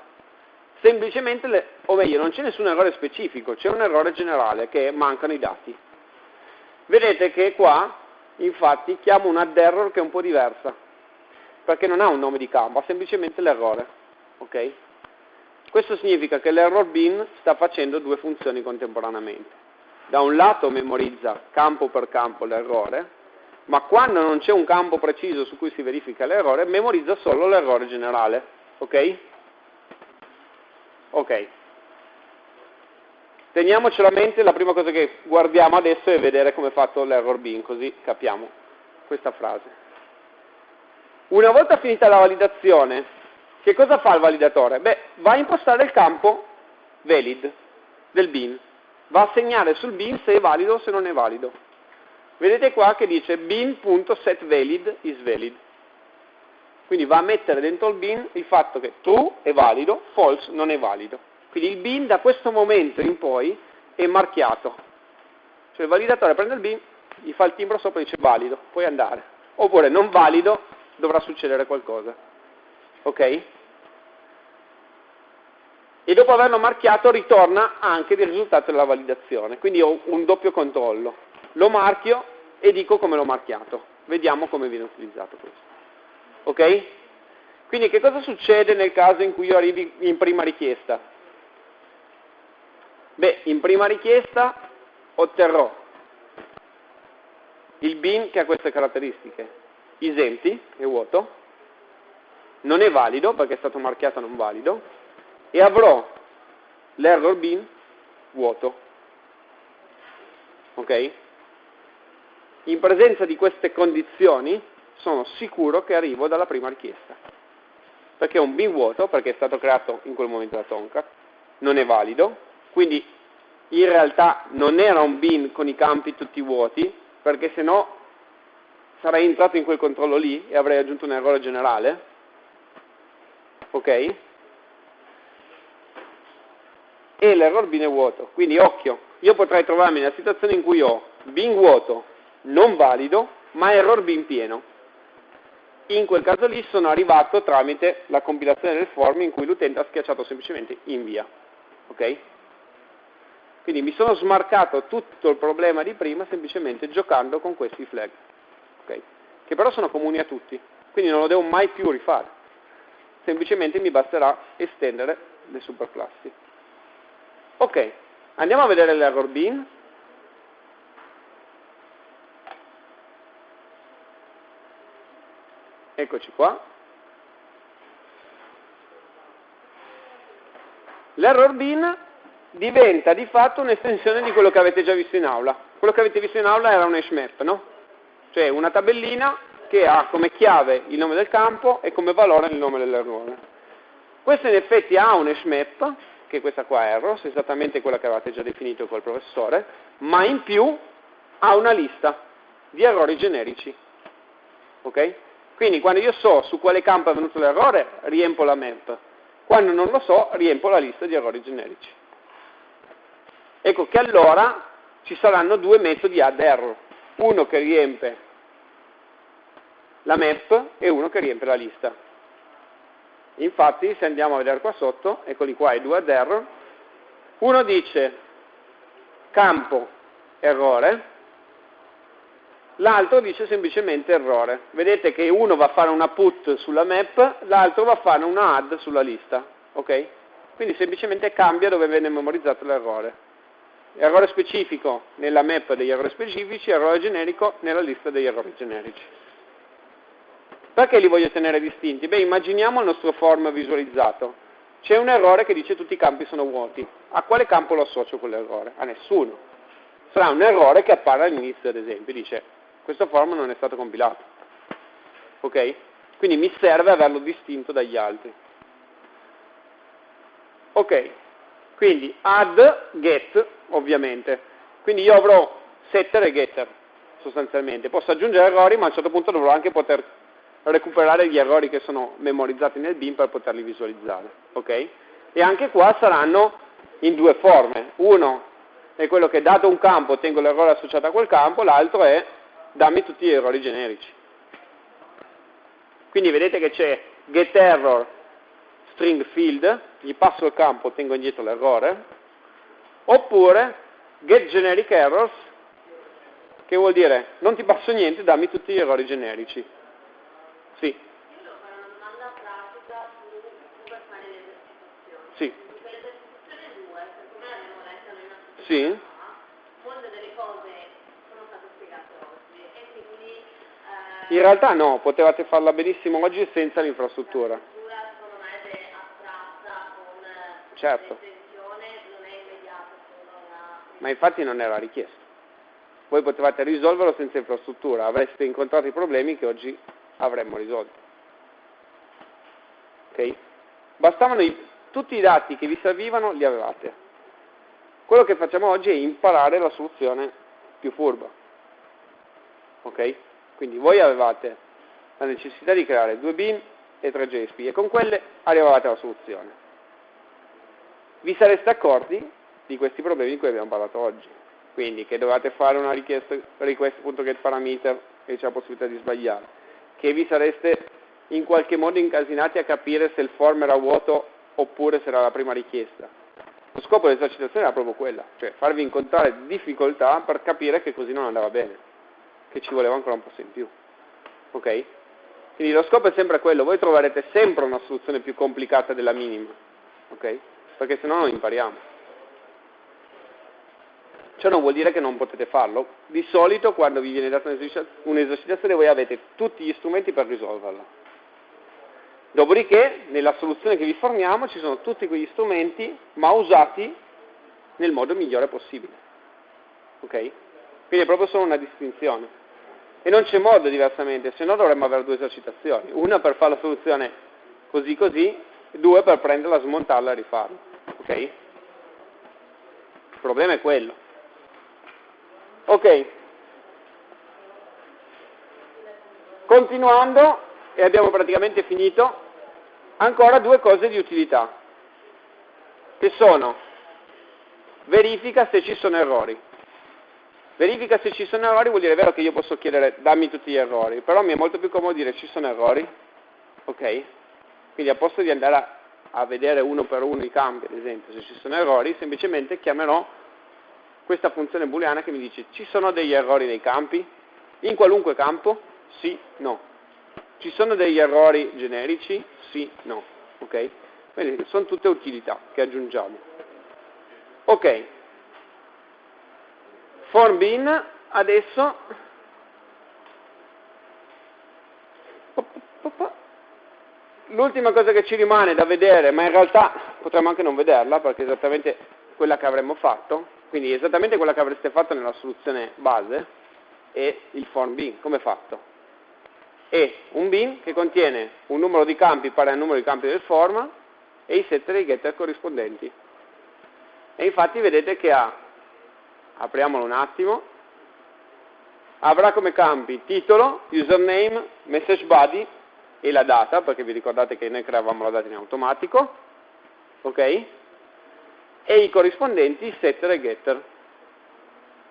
Semplicemente, le, o meglio, non c'è nessun errore specifico, c'è un errore generale che mancano i dati. Vedete che qua, infatti, chiamo un add error che è un po' diversa, perché non ha un nome di campo, ha semplicemente l'errore. Okay? Questo significa che l'error bin sta facendo due funzioni contemporaneamente. Da un lato memorizza campo per campo l'errore, ma quando non c'è un campo preciso su cui si verifica l'errore, memorizza solo l'errore generale. Ok? Ok. Teniamocelo a mente, la prima cosa che guardiamo adesso è vedere come è fatto l'error bin, così capiamo questa frase. Una volta finita la validazione, che cosa fa il validatore? Beh, va a impostare il campo valid del bin, va a segnare sul bin se è valido o se non è valido. Vedete qua che dice bin.setValid is valid. Quindi va a mettere dentro il bin il fatto che true è valido, false non è valido. Quindi il bin da questo momento in poi è marchiato. Cioè il validatore prende il bin, gli fa il timbro sopra e dice valido, puoi andare. Oppure non valido, dovrà succedere qualcosa. Ok? E dopo averlo marchiato ritorna anche il risultato della validazione. Quindi ho un doppio controllo lo marchio e dico come l'ho marchiato. Vediamo come viene utilizzato questo. Ok? Quindi che cosa succede nel caso in cui io arrivi in prima richiesta? Beh, in prima richiesta otterrò il bin che ha queste caratteristiche. Isempti, è vuoto, non è valido perché è stato marchiato non valido, e avrò l'error bin vuoto. Ok? in presenza di queste condizioni sono sicuro che arrivo dalla prima richiesta. Perché è un bin vuoto, perché è stato creato in quel momento da Tomcat, non è valido, quindi in realtà non era un bin con i campi tutti vuoti, perché se no sarei entrato in quel controllo lì e avrei aggiunto un errore generale. Ok? E l'error bin è vuoto. Quindi occhio, io potrei trovarmi nella situazione in cui ho bin vuoto non valido, ma error bin pieno. In quel caso lì sono arrivato tramite la compilazione del form in cui l'utente ha schiacciato semplicemente invia. Ok? Quindi mi sono smarcato tutto il problema di prima semplicemente giocando con questi flag. Okay? Che però sono comuni a tutti, quindi non lo devo mai più rifare. Semplicemente mi basterà estendere le superclassi. Ok, andiamo a vedere l'error bin. Eccoci qua. L'error bin diventa di fatto un'estensione di quello che avete già visto in aula. Quello che avete visto in aula era un hash no? Cioè una tabellina che ha come chiave il nome del campo e come valore il nome dell'errore. Questo in effetti ha un hash map, che questa qua è error, esattamente quella che avete già definito col professore, ma in più ha una lista di errori generici. Ok? Quindi quando io so su quale campo è venuto l'errore, riempo la map. Quando non lo so, riempo la lista di errori generici. Ecco che allora ci saranno due metodi add error. Uno che riempie la map e uno che riempie la lista. Infatti, se andiamo a vedere qua sotto, eccoli qua i due add error, uno dice campo errore, l'altro dice semplicemente errore. Vedete che uno va a fare una put sulla map, l'altro va a fare una add sulla lista. Ok? Quindi semplicemente cambia dove viene memorizzato l'errore. Errore specifico nella map degli errori specifici, errore generico nella lista degli errori generici. Perché li voglio tenere distinti? Beh, immaginiamo il nostro form visualizzato. C'è un errore che dice tutti i campi sono vuoti. A quale campo lo associo quell'errore? A nessuno. Sarà un errore che appare all'inizio, ad esempio, dice questo form non è stato compilato. Ok? Quindi mi serve averlo distinto dagli altri. Ok, quindi add, get, ovviamente. Quindi io avrò setter e getter, sostanzialmente. Posso aggiungere errori, ma a un certo punto dovrò anche poter recuperare gli errori che sono memorizzati nel bin per poterli visualizzare. Ok? E anche qua saranno in due forme. Uno è quello che dato un campo ottengo l'errore associato a quel campo, l'altro è dammi tutti gli errori generici. Quindi vedete che c'è getError string field, gli passo il campo, tengo indietro l'errore, oppure getGenericErrors, che vuol dire non ti passo niente, dammi tutti gli errori generici. Sì. Sì. Sì. In realtà no, potevate farla benissimo oggi senza l'infrastruttura. Certo. Ma infatti non era richiesto. Voi potevate risolverlo senza infrastruttura, avreste incontrato i problemi che oggi avremmo risolto. Ok? Bastavano i, tutti i dati che vi servivano, li avevate. Quello che facciamo oggi è imparare la soluzione più furba. Ok? Quindi voi avevate la necessità di creare due bin e tre JSP e con quelle arrivavate alla soluzione. Vi sareste accorti di questi problemi di cui abbiamo parlato oggi. Quindi che dovete fare una richiesta request.getParameter e c'è la possibilità di sbagliare. Che vi sareste in qualche modo incasinati a capire se il form era vuoto oppure se era la prima richiesta. Lo scopo dell'esercitazione era proprio quella, cioè farvi incontrare difficoltà per capire che così non andava bene che ci voleva ancora un po' in più. Ok? Quindi lo scopo è sempre quello, voi troverete sempre una soluzione più complicata della minima, ok? Perché se no non impariamo. Ciò non vuol dire che non potete farlo. Di solito quando vi viene data un'esercitazione voi avete tutti gli strumenti per risolverla. Dopodiché, nella soluzione che vi forniamo ci sono tutti quegli strumenti, ma usati nel modo migliore possibile. Ok? Quindi è proprio solo una distinzione. E non c'è modo diversamente, se no dovremmo avere due esercitazioni, una per fare la soluzione così così, due per prenderla, smontarla e rifarla. Ok? Il problema è quello. Ok. Continuando, e abbiamo praticamente finito, ancora due cose di utilità, che sono verifica se ci sono errori. Verifica se ci sono errori vuol dire vero che io posso chiedere dammi tutti gli errori, però mi è molto più comodo dire ci sono errori, ok? Quindi a posto di andare a, a vedere uno per uno i campi, ad esempio, se ci sono errori, semplicemente chiamerò questa funzione booleana che mi dice ci sono degli errori nei campi? In qualunque campo? Sì, no. Ci sono degli errori generici? Sì, no. Ok? Quindi sono tutte utilità che aggiungiamo. Ok, form bin adesso l'ultima cosa che ci rimane da vedere, ma in realtà potremmo anche non vederla perché è esattamente quella che avremmo fatto, quindi esattamente quella che avreste fatto nella soluzione base, è il form bin, come fatto? È un bin che contiene un numero di campi pari al numero di campi del form e i setter e i getter corrispondenti. E infatti vedete che ha apriamolo un attimo, avrà come campi titolo, username, message body e la data, perché vi ricordate che noi creavamo la data in automatico, ok? E i corrispondenti setter e getter.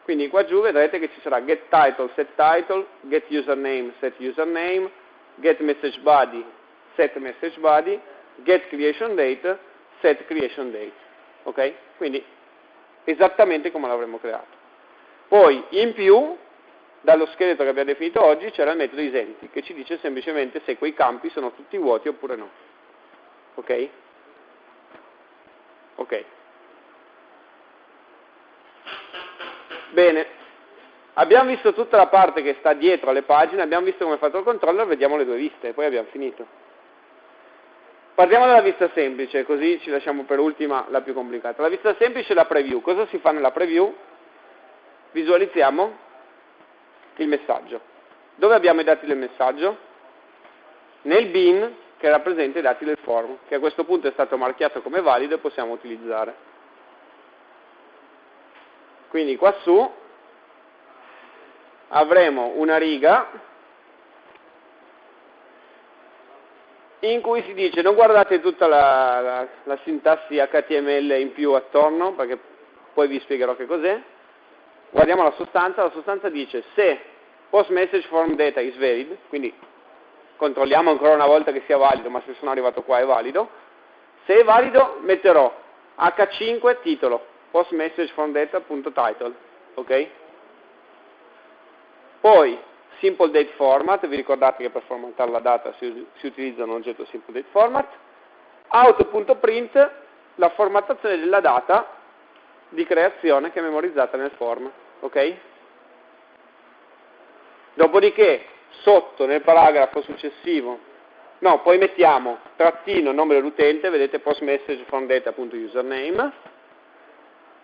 Quindi qua giù vedrete che ci sarà get title, set title, get username, set username, get message body, set message body, get creation date, set creation date. Ok? Quindi esattamente come l'avremmo creato. Poi, in più, dallo scheletro che abbiamo definito oggi, c'era il metodo isenti, che ci dice semplicemente se quei campi sono tutti vuoti oppure no. Ok? Ok. Bene, abbiamo visto tutta la parte che sta dietro alle pagine, abbiamo visto come è fatto il controller, vediamo le due viste, poi abbiamo finito. Partiamo dalla vista semplice, così ci lasciamo per ultima la più complicata. La vista semplice è la preview. Cosa si fa nella preview? Visualizziamo il messaggio. Dove abbiamo i dati del messaggio? Nel bin che rappresenta i dati del form, che a questo punto è stato marchiato come valido e possiamo utilizzare. Quindi qua su avremo una riga in cui si dice non guardate tutta la, la, la sintassi HTML in più attorno, perché poi vi spiegherò che cos'è, guardiamo la sostanza, la sostanza dice se post message form data is valid, quindi controlliamo ancora una volta che sia valido, ma se sono arrivato qua è valido, se è valido metterò h5 titolo, post message from data.title, ok? Poi simple date format, vi ricordate che per formattare la data si, si utilizza un oggetto simple date format, auto.print, la formattazione della data di creazione che è memorizzata nel form, ok? Dopodiché, sotto nel paragrafo successivo, no, poi mettiamo trattino nome dell'utente, vedete post message from data.username,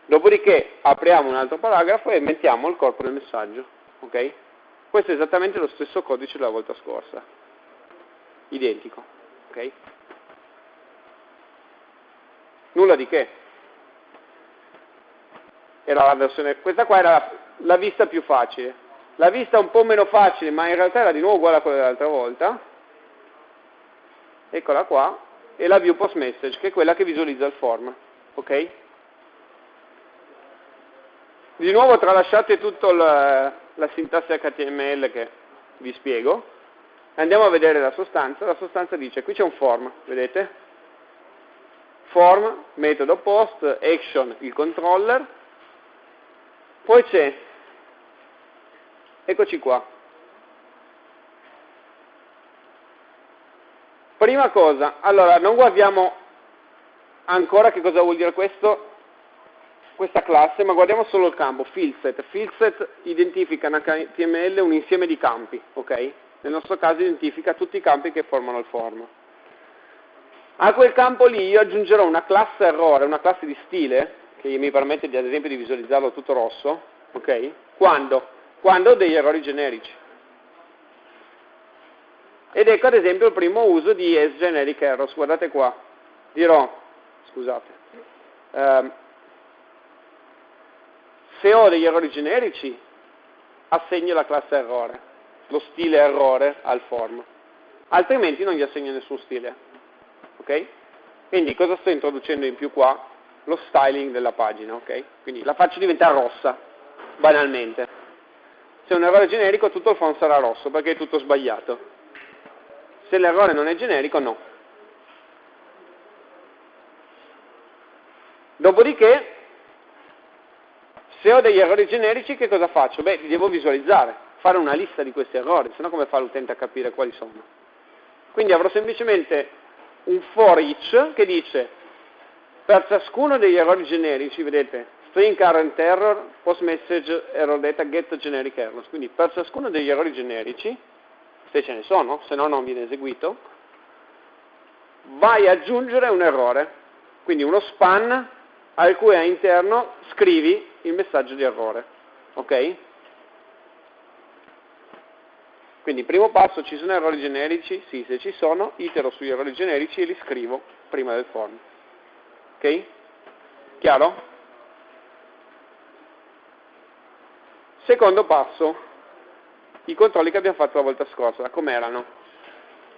dopodiché apriamo un altro paragrafo e mettiamo il corpo del messaggio, ok? Questo è esattamente lo stesso codice della volta scorsa, identico, ok? Nulla di che. Versione, questa qua era la, la vista più facile. La vista un po' meno facile, ma in realtà era di nuovo uguale a quella dell'altra volta. Eccola qua. E la view post message, che è quella che visualizza il form. Ok? Di nuovo tralasciate tutta la sintassi HTML che vi spiego, andiamo a vedere la sostanza, la sostanza dice, qui c'è un form, vedete? Form, metodo post, action, il controller, poi c'è, eccoci qua, prima cosa, allora non guardiamo ancora che cosa vuol dire questo, questa classe, ma guardiamo solo il campo, fieldset. Fieldset identifica in HTML un insieme di campi, ok? Nel nostro caso identifica tutti i campi che formano il form. A quel campo lì io aggiungerò una classe errore, una classe di stile, che mi permette di, ad esempio di visualizzarlo tutto rosso, ok? Quando? Quando ho degli errori generici. Ed ecco ad esempio il primo uso di sGeneric errors, guardate qua, dirò, scusate, ehm, se ho degli errori generici, assegno la classe errore, lo stile errore al form, altrimenti non gli assegno nessun stile. Ok? Quindi cosa sto introducendo in più qua? Lo styling della pagina, ok? Quindi la faccio diventare rossa, banalmente. Se è un errore generico tutto il form sarà rosso perché è tutto sbagliato. Se l'errore non è generico, no. Dopodiché se ho degli errori generici che cosa faccio? Beh, li devo visualizzare, fare una lista di questi errori, se no come fa l'utente a capire quali sono? Quindi avrò semplicemente un for each che dice per ciascuno degli errori generici, vedete, string current error, post message error data, get generic errors, quindi per ciascuno degli errori generici, se ce ne sono, se no non viene eseguito, vai ad aggiungere un errore, quindi uno span al cui all'interno scrivi il messaggio di errore. Ok? Quindi primo passo, ci sono errori generici? Sì, se ci sono, itero sugli errori generici e li scrivo prima del form. Ok? Chiaro? Secondo passo, i controlli che abbiamo fatto la volta scorsa, com'erano?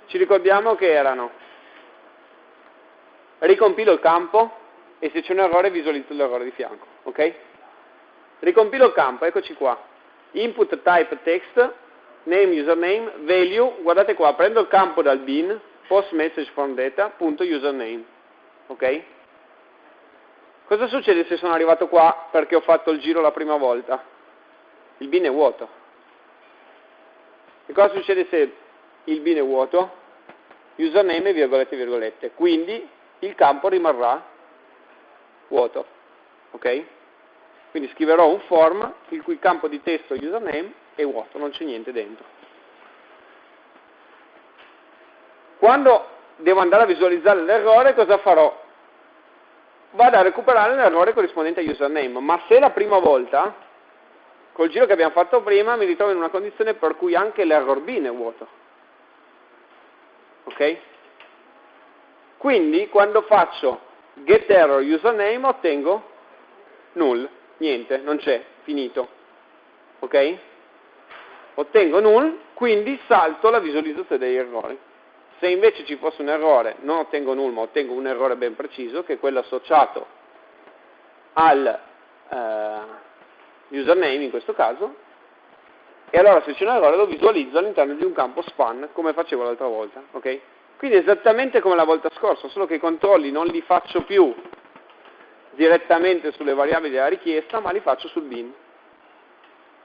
Ci ricordiamo che erano ricompilo il campo e se c'è un errore visualizzo l'errore di fianco. Ok? Ricompilo il campo, eccoci qua. Input type text, name, username, value, guardate qua, prendo il campo dal bin, post message from data, punto username. Ok? Cosa succede se sono arrivato qua perché ho fatto il giro la prima volta? Il bin è vuoto. E cosa succede se il bin è vuoto? Username, virgolette, virgolette. Quindi il campo rimarrà vuoto. Ok? Quindi scriverò un form il cui campo di testo username è vuoto, non c'è niente dentro. Quando devo andare a visualizzare l'errore, cosa farò? Vado a recuperare l'errore corrispondente a username, ma se la prima volta, col giro che abbiamo fatto prima, mi ritrovo in una condizione per cui anche l'error bin è vuoto. Ok? Quindi quando faccio getError username ottengo null niente, non c'è, finito. Ok? Ottengo null, quindi salto la visualizzazione degli errori. Se invece ci fosse un errore, non ottengo null, ma ottengo un errore ben preciso, che è quello associato al eh, username in questo caso, e allora se c'è un errore lo visualizzo all'interno di un campo span come facevo l'altra volta, ok? Quindi esattamente come la volta scorsa, solo che i controlli non li faccio più direttamente sulle variabili della richiesta, ma li faccio sul bin,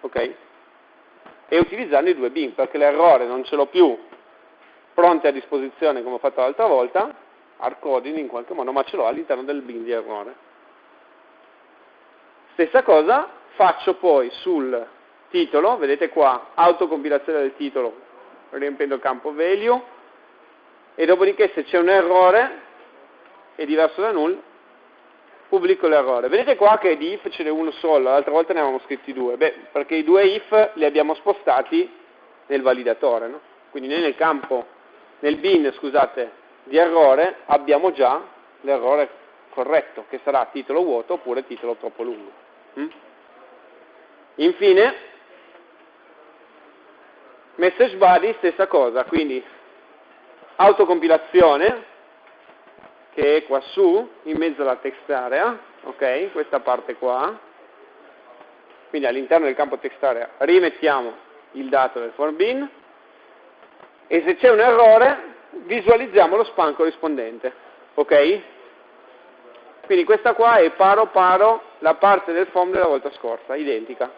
ok? E utilizzando i due bin, perché l'errore non ce l'ho più pronte a disposizione come ho fatto l'altra volta, hard in qualche modo, ma ce l'ho all'interno del bin di errore. Stessa cosa faccio poi sul titolo, vedete qua, autocompilazione del titolo, riempendo il campo value, e dopodiché se c'è un errore, è diverso da null, pubblico l'errore. Vedete qua che di if ce n'è uno solo, l'altra volta ne avevamo scritti due, beh, perché i due if li abbiamo spostati nel validatore, no? quindi noi nel campo, nel bin, scusate, di errore abbiamo già l'errore corretto, che sarà titolo vuoto oppure titolo troppo lungo. Mm? Infine, message body, stessa cosa, quindi autocompilazione, che è qua su, in mezzo alla text area, ok, questa parte qua, quindi all'interno del campo text area rimettiamo il dato del form bin, e se c'è un errore visualizziamo lo span corrispondente, ok? Quindi questa qua è paro paro la parte del form della volta scorsa, identica.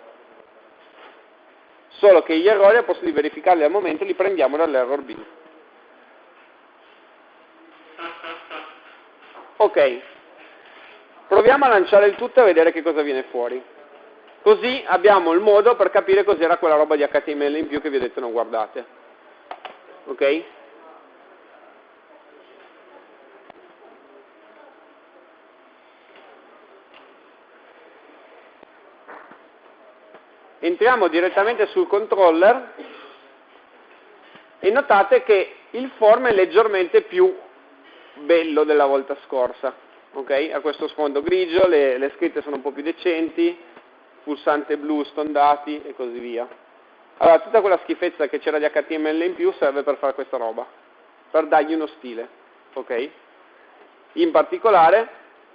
Solo che gli errori, al posto di verificarli al momento, li prendiamo dall'error bin. Ok, proviamo a lanciare il tutto e a vedere che cosa viene fuori. Così abbiamo il modo per capire cos'era quella roba di HTML in più che vi ho detto non guardate. Ok? entriamo direttamente sul controller e notate che il form è leggermente più bello della volta scorsa, ok? Ha questo sfondo grigio, le, le scritte sono un po' più decenti, pulsante blu stondati e così via. Allora, tutta quella schifezza che c'era di HTML in più serve per fare questa roba, per dargli uno stile, ok? In particolare,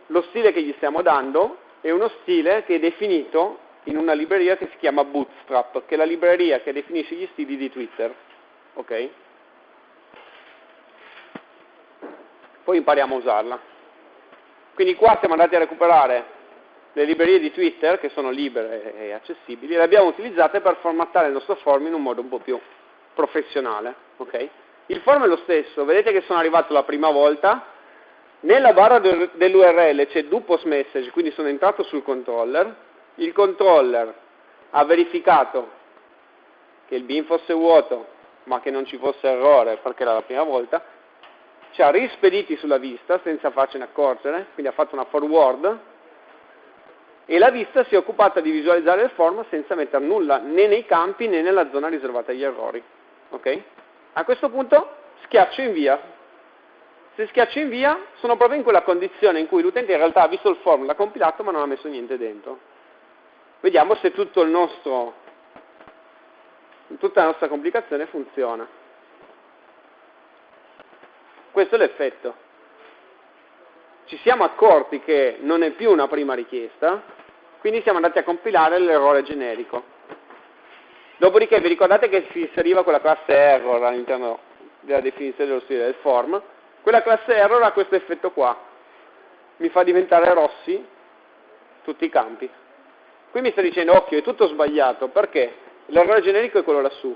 lo stile che gli stiamo dando è uno stile che è definito in una libreria che si chiama Bootstrap, che è la libreria che definisce gli stili di Twitter. Ok? Poi impariamo a usarla. Quindi qua siamo andati a recuperare le librerie di Twitter, che sono libere e accessibili, e le abbiamo utilizzate per formattare il nostro form in un modo un po' più professionale. Okay? Il form è lo stesso, vedete che sono arrivato la prima volta, nella barra dell'URL c'è do post message, quindi sono entrato sul controller, il controller ha verificato che il bin fosse vuoto ma che non ci fosse errore perché era la prima volta, ci ha rispediti sulla vista senza farcene accorgere, quindi ha fatto una forward e la vista si è occupata di visualizzare il form senza mettere nulla né nei campi né nella zona riservata agli errori. Okay? A questo punto schiaccio invia. Se schiaccio invia sono proprio in quella condizione in cui l'utente in realtà ha visto il form, l'ha compilato ma non ha messo niente dentro. Vediamo se tutto nostro, tutta la nostra complicazione funziona. Questo è l'effetto. Ci siamo accorti che non è più una prima richiesta, quindi siamo andati a compilare l'errore generico. Dopodiché vi ricordate che si inseriva quella classe error all'interno della definizione dello stile del form? Quella classe error ha questo effetto qua. Mi fa diventare rossi tutti i campi. Qui mi sta dicendo, occhio, è tutto sbagliato, perché l'errore generico è quello lassù.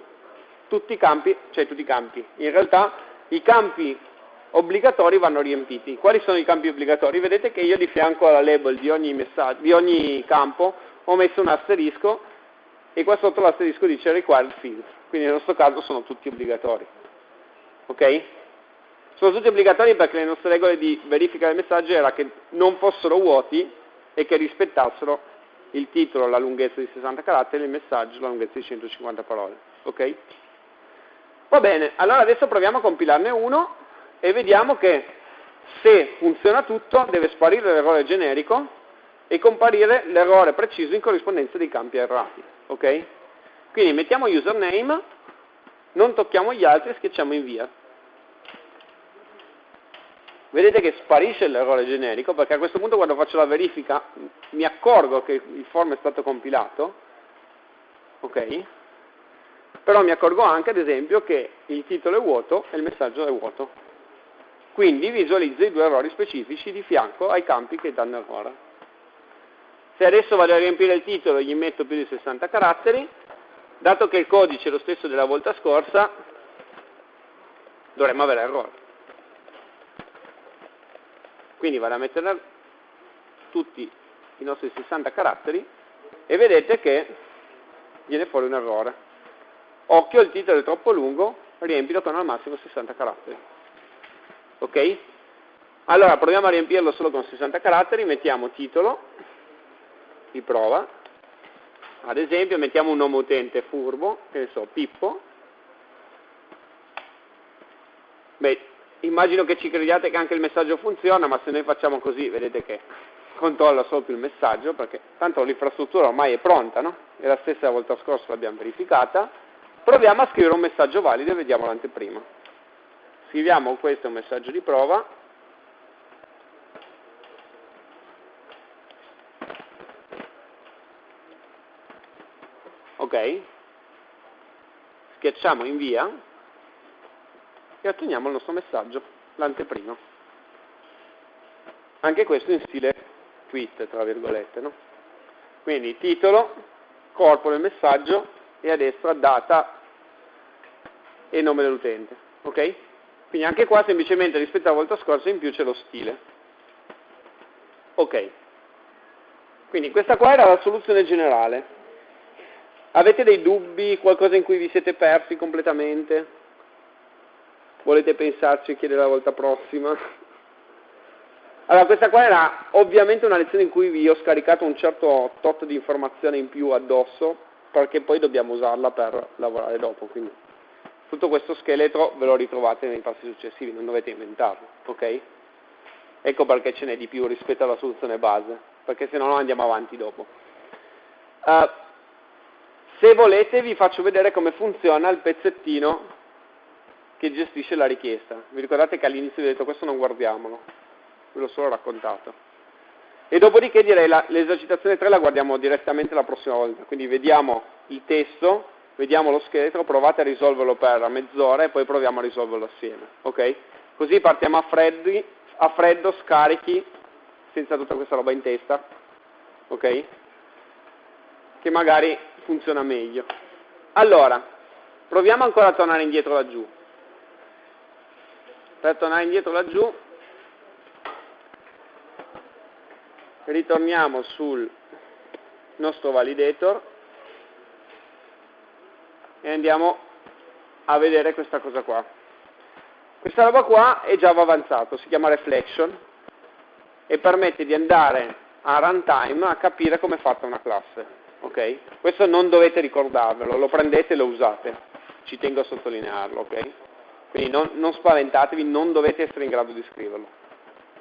Tutti i campi, cioè tutti i campi. In realtà i campi obbligatori vanno riempiti. Quali sono i campi obbligatori? Vedete che io di fianco alla label di ogni, di ogni campo ho messo un asterisco e qua sotto l'asterisco dice required fields. Quindi nel nostro caso sono tutti obbligatori. Ok? Sono tutti obbligatori perché le nostre regole di verifica del messaggio era che non fossero vuoti e che rispettassero il titolo la lunghezza di 60 caratteri, il messaggio la lunghezza di 150 parole. Ok? Va bene, allora adesso proviamo a compilarne uno e vediamo che se funziona tutto deve sparire l'errore generico e comparire l'errore preciso in corrispondenza dei campi errati. Ok? Quindi mettiamo username, non tocchiamo gli altri e schiacciamo invia vedete che sparisce l'errore generico perché a questo punto quando faccio la verifica mi accorgo che il form è stato compilato ok Però mi accorgo anche, ad esempio, che il titolo è vuoto e il messaggio è vuoto. Quindi visualizzo i due errori specifici di fianco ai campi che danno errore. Se adesso vado a riempire il titolo e gli metto più di 60 caratteri, dato che il codice è lo stesso della volta scorsa, dovremmo avere errore. Quindi vado a mettere tutti i nostri 60 caratteri e vedete che viene fuori un errore. Occhio, il titolo è troppo lungo, riempilo con al massimo 60 caratteri. Ok? Allora proviamo a riempirlo solo con 60 caratteri, mettiamo titolo, di prova, ad esempio mettiamo un nome utente furbo, che ne so, Pippo, beh, immagino che ci crediate che anche il messaggio funziona, ma se noi facciamo così, vedete che controlla solo più il messaggio, perché tanto l'infrastruttura ormai è pronta, no? E la stessa volta scorsa l'abbiamo verificata. Proviamo a scrivere un messaggio valido e vediamo l'anteprima. Scriviamo questo messaggio di prova, ok? Schiacciamo invia e otteniamo il nostro messaggio, l'anteprima. Anche questo in stile tweet, tra virgolette, no? Quindi titolo, corpo del messaggio e a destra data e nome dell'utente, ok? Quindi anche qua semplicemente rispetto alla volta scorsa in più c'è lo stile. Ok. Quindi questa qua era la soluzione generale. Avete dei dubbi, qualcosa in cui vi siete persi completamente? Volete pensarci e chiedere la volta prossima? Allora, questa qua era ovviamente una lezione in cui vi ho scaricato un certo tot di informazione in più addosso, perché poi dobbiamo usarla per lavorare dopo, quindi tutto questo scheletro ve lo ritrovate nei passi successivi, non dovete inventarlo, ok? Ecco perché ce n'è di più rispetto alla soluzione base, perché se no non andiamo avanti dopo. Uh, se volete vi faccio vedere come funziona il pezzettino che gestisce la richiesta. Vi ricordate che all'inizio vi ho detto questo non guardiamolo, ve l'ho solo raccontato. E dopodiché direi l'esercitazione 3 la guardiamo direttamente la prossima volta, quindi vediamo il testo, vediamo lo scheletro, provate a risolverlo per mezz'ora e poi proviamo a risolverlo assieme. Okay? Così partiamo a, freddi, a freddo, scarichi, senza tutta questa roba in testa. Ok? Che magari funziona meglio. Allora, proviamo ancora a tornare indietro laggiù. Per tornare indietro laggiù, ritorniamo sul nostro validator e andiamo a vedere questa cosa qua. Questa roba qua è Java avanzato, si chiama Reflection e permette di andare a runtime a capire come è fatta una classe ok? Questo non dovete ricordarvelo, lo prendete e lo usate, ci tengo a sottolinearlo, ok? Quindi non, non spaventatevi, non dovete essere in grado di scriverlo,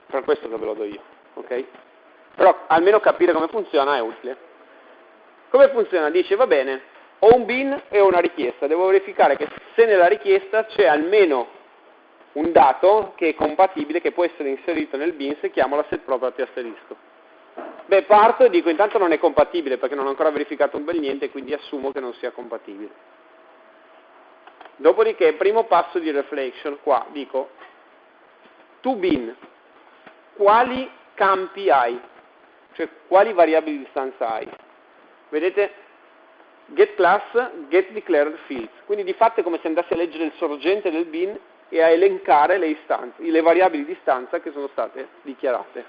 per questo che ve lo do io, ok? Però almeno capire come funziona è utile. Come funziona? Dice, va bene, ho un bin e una richiesta, devo verificare che se nella richiesta c'è almeno un dato che è compatibile, che può essere inserito nel bin se chiamo la set property asterisco. Beh, parto e dico intanto non è compatibile perché non ho ancora verificato un bel niente, quindi assumo che non sia compatibile. Dopodiché, primo passo di reflection, qua dico, to bin, quali campi hai? Cioè, quali variabili di stanza hai? Vedete? Get class, get declared fields. Quindi di fatto è come se andassi a leggere il sorgente del bin e a elencare le istanze, le variabili di stanza che sono state dichiarate.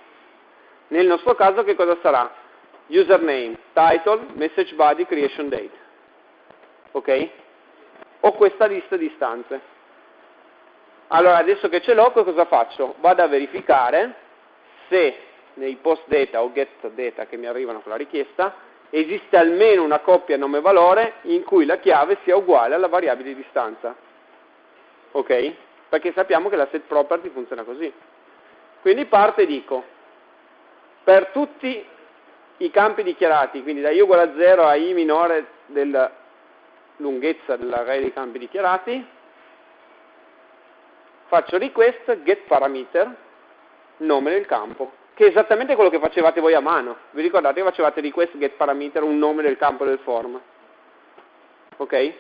Nel nostro caso che cosa sarà? Username, title, message body, creation date. Ok? Ho questa lista di istanze. Allora adesso che ce l'ho cosa faccio? Vado a verificare se nei post data o get data che mi arrivano con la richiesta esiste almeno una coppia nome-valore in cui la chiave sia uguale alla variabile di stanza. Ok? Perché sappiamo che la set property funziona così. Quindi parto e dico per tutti i campi dichiarati, quindi da i uguale a 0 a i minore della lunghezza dell'array dei campi dichiarati, faccio request get parameter nome del campo, che è esattamente quello che facevate voi a mano. Vi ricordate che facevate request get parameter un nome del campo del form? Ok?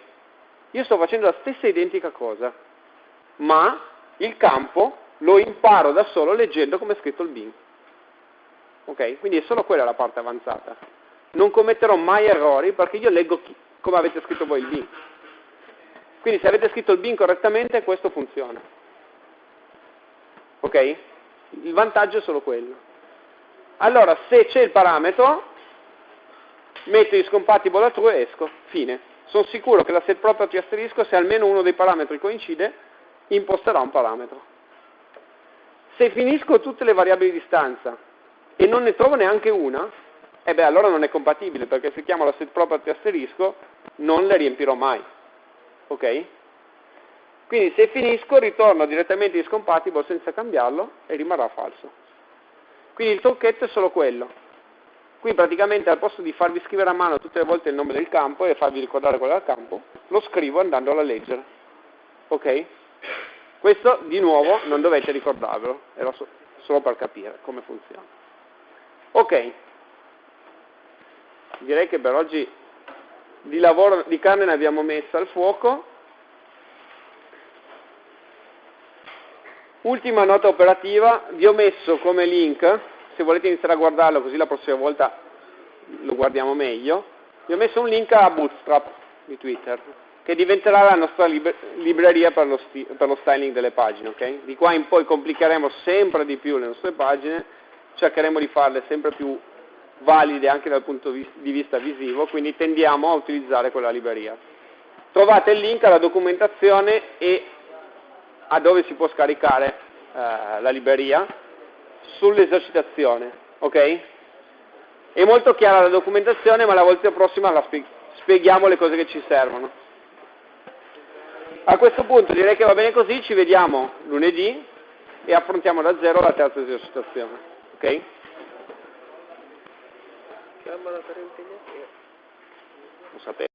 Io sto facendo la stessa identica cosa, ma il campo lo imparo da solo leggendo come è scritto il bin. Ok? Quindi è solo quella la parte avanzata. Non commetterò mai errori perché io leggo chi, come avete scritto voi il bin. Quindi se avete scritto il bin correttamente, questo funziona. Ok? Il vantaggio è solo quello. Allora, se c'è il parametro, metto is compatible a true e esco. Fine. Sono sicuro che la set property asterisco, se almeno uno dei parametri coincide, imposterà un parametro. Se finisco tutte le variabili di stanza e non ne trovo neanche una, e eh beh, allora non è compatibile, perché se chiamo la set property asterisco, non le riempirò mai. Ok? Quindi se finisco ritorno direttamente discompatible senza cambiarlo e rimarrà falso. Quindi il trucchetto è solo quello. Qui praticamente al posto di farvi scrivere a mano tutte le volte il nome del campo e farvi ricordare quello del campo, lo scrivo andandolo a leggere. Ok? Questo di nuovo non dovete ricordarvelo, era so- solo per capire come funziona. Ok, direi che per oggi di lavoro di carne ne abbiamo messa al fuoco. Ultima nota operativa, vi ho messo come link, se volete iniziare a guardarlo così la prossima volta lo guardiamo meglio, vi ho messo un link a Bootstrap di Twitter, che diventerà la nostra liber- libreria per lo, per lo, styling delle pagine. Okay? Di qua in poi complicheremo sempre di più le nostre pagine, cercheremo di farle sempre più valide anche dal punto di vista visivo, quindi tendiamo a utilizzare quella libreria. Trovate il link alla documentazione e a dove si può scaricare eh, la libreria sull'esercitazione, ok? È molto chiara la documentazione, ma la volta prossima la spie- spieghiamo le cose che ci servono. A questo punto direi che va bene così, ci vediamo lunedì e affrontiamo da zero la terza esercitazione, ok? Lo sapete.